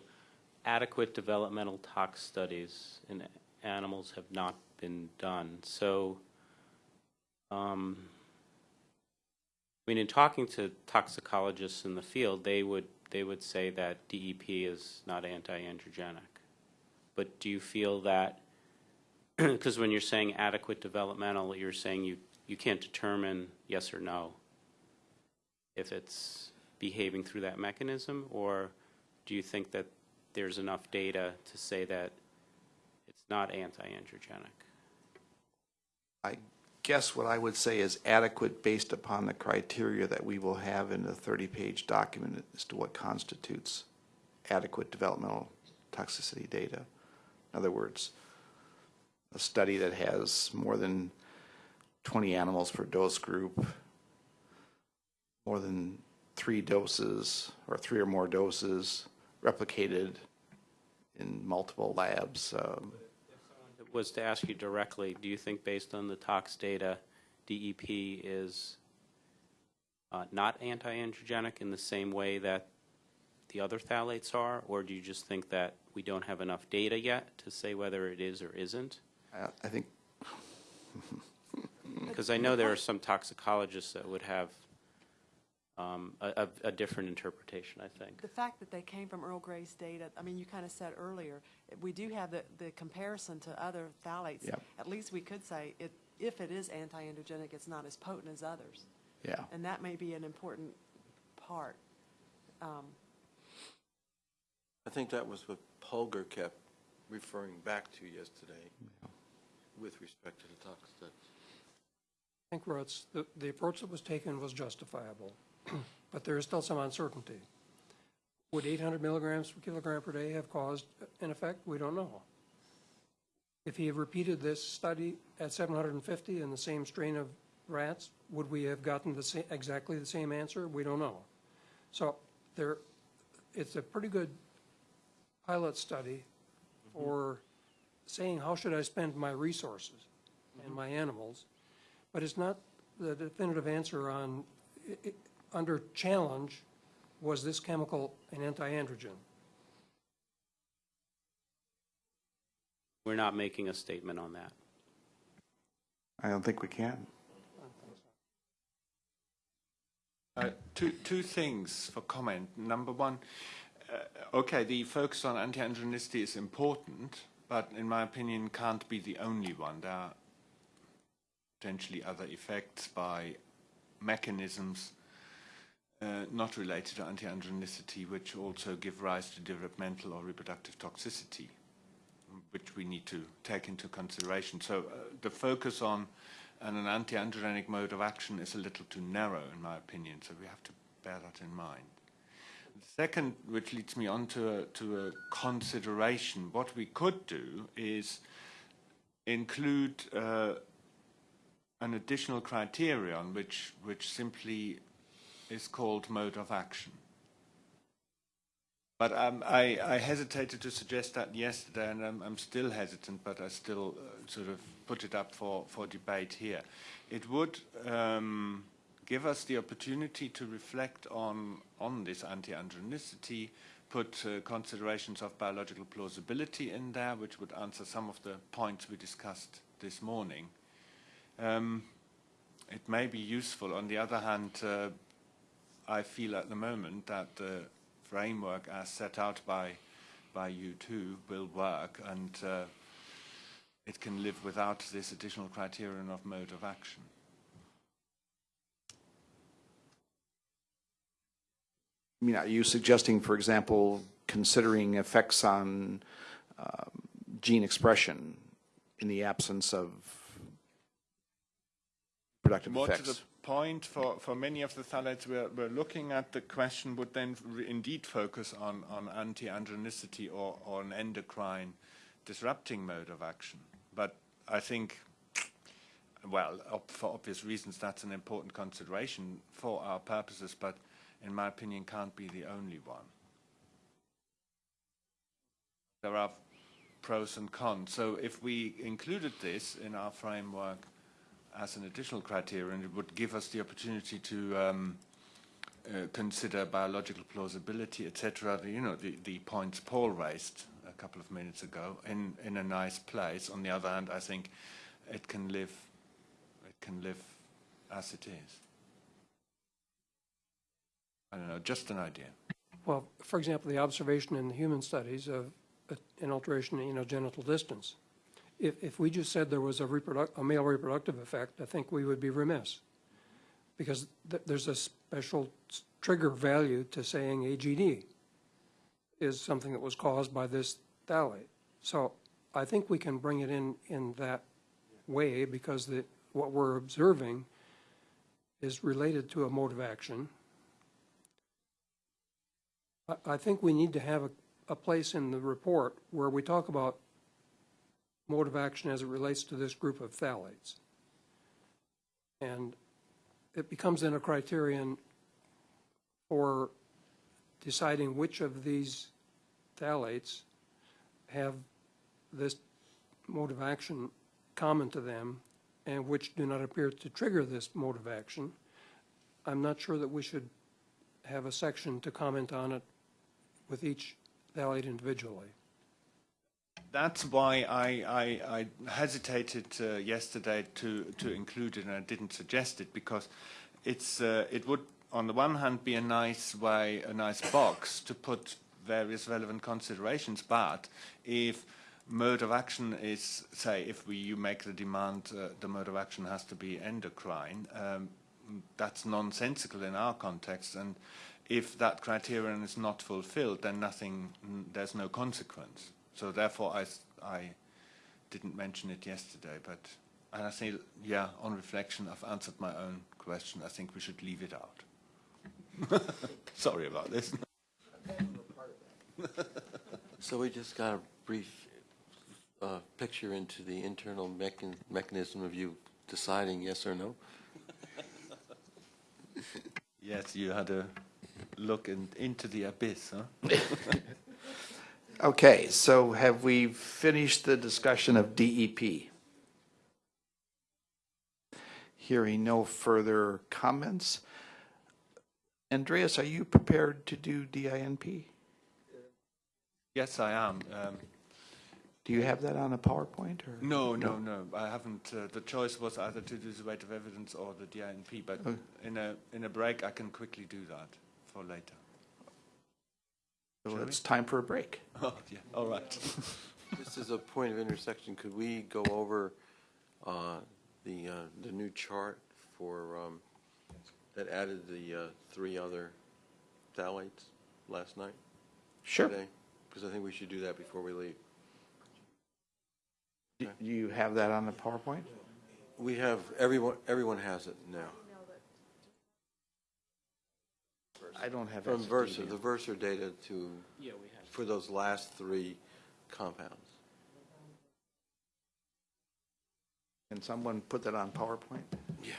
adequate developmental tox studies in animals have not been done. So, um, I mean, in talking to toxicologists in the field, they would, they would say that DEP is not anti-androgenic. But do you feel that, because when you're saying adequate developmental, you're saying you, you can't determine yes or no if it's behaving through that mechanism, or do you think that there's enough data to say that it's not anti-androgenic? I guess what I would say is adequate based upon the criteria that we will have in the 30-page document as to what constitutes adequate developmental toxicity data. In other words, a study that has more than 20 animals per dose group, more than three doses or three or more doses replicated in multiple labs. um, was to ask you directly, do you think based on the tox data, DEP is uh, not anti-androgenic in the same way that the other phthalates are? Or do you just think that we don't have enough data yet to say whether it is or isn't? I I think Because I know there are some toxicologists that would have um, a, a- a different interpretation, I think. The fact that they came from Earl Gray's data, I mean, you kind of said earlier, we do have the, the comparison to other phthalates. Yep. At least we could say, it, if it is anti-androgenic, it's not as potent as others. Yeah. And that may be an important part. Um, I think that was what Holger kept referring back to yesterday with respect to the tox studies. I think, Russ, the, the approach that was taken was justifiable, but there is still some uncertainty. Would 800 milligrams per kilogram per day have caused uh, an effect? We don't know. If he had repeated this study at 750 in the same strain of rats, would we have gotten the same, exactly the same answer? We don't know. So there, it's a pretty good pilot study mm-hmm. for saying, how should I spend my resources and mm-hmm. my animals? But it's not the definitive answer on, i- i- under challenge, was this chemical an anti-androgen? We're not making a statement on that. I don't think we can. Uh, two, two things for comment. Number one, uh, okay, the focus on anti-androgenicity is important, but in my opinion can't be the only one. There are potentially other effects by mechanisms uh, not related to anti-androgenicity, which also give rise to developmental or reproductive toxicity, which we need to take into consideration. So uh, the focus on an anti-androgenic mode of action is a little too narrow, in my opinion, so we have to bear that in mind. The Second, which leads me on to a, to a consideration, what we could do is include uh, an additional criterion which, which simply is called mode of action. But um, I, I hesitated to suggest that yesterday, and I'm, I'm still hesitant, but I still uh, sort of put it up for, for debate here. It would um, give us the opportunity to reflect on, on this anti-androgenicity, put uh, considerations of biological plausibility in there, which would answer some of the points we discussed this morning. Um, it may be useful. On the other hand, uh, I feel at the moment that the framework as set out by, by you two will work and uh, it can live without this additional criterion of mode of action. I mean, are you suggesting, for example, considering effects on um, gene expression in the absence of productive More to effects? Point, for, for many of the phthalates we're, we're looking at, the question would then indeed focus on, on anti-androgenicity or, or an endocrine disrupting mode of action. But I think, well, op- for obvious reasons, that's an important consideration for our purposes, but in my opinion, can't be the only one. There are pros and cons. So if we included this in our framework as an additional criterion, it would give us the opportunity to um, uh, consider biological plausibility, etc. You know, the, the points Paul raised a couple of minutes ago in, in a nice place. On the other hand, I think it can live, it can live as it is. I don't know, just an idea. Well, for example, the observation in the human studies of uh, an alteration in genital distance. If, if we just said there was a a male reproductive effect, I think we would be remiss. Because th- there's a special trigger value to saying AGD is something that was caused by this phthalate. So I think we can bring it in, in that way because the, what we're observing is related to a mode of action. I, I think we need to have a, a place in the report where we talk about mode of action as it relates to this group of phthalates. And it becomes then a criterion for deciding which of these phthalates have this mode of action common to them and which do not appear to trigger this mode of action. I'm not sure that we should have a section to comment on it with each phthalate individually. That's why I, I, I hesitated uh, yesterday to, to include it and I didn't suggest it because it's, uh, it would, on the one hand, be a nice way, a nice box to put various relevant considerations, but if mode of action is, say, if we, you make the demand, uh, the mode of action has to be endocrine, um, that's nonsensical in our context and if that criterion is not fulfilled, then nothing, there's no consequence. So therefore, I, I didn't mention it yesterday, but and I say, yeah, on reflection, I've answered my own question. I think we should leave it out. Sorry about this. So we just got a brief uh, picture into the internal mechan- mechanism of you deciding yes or no? yes, you had a look in, into the abyss, huh? Okay, so have we finished the discussion of DEP? Hearing no further comments. Andreas, are you prepared to do DINP? Yes, I am. Um, Do you have that on a PowerPoint or? no, no, no. I haven't. Uh, the choice was either to do the weight of evidence or the DINP, but Oh. in a in a break, I can quickly do that for later. So Shall it's time for a break. Oh, yeah. All right. This is a point of intersection, could we go over uh, the, uh, the new chart for, um, that added the uh, three other phthalates last night? Sure. Because I think we should do that before we leave. Do you have that on the PowerPoint? We have, everyone, everyone has it now. I don't have. From that Versar, data. the Versar data to, Yeah, we have. for those last three compounds. Can someone put that on PowerPoint? Yeah.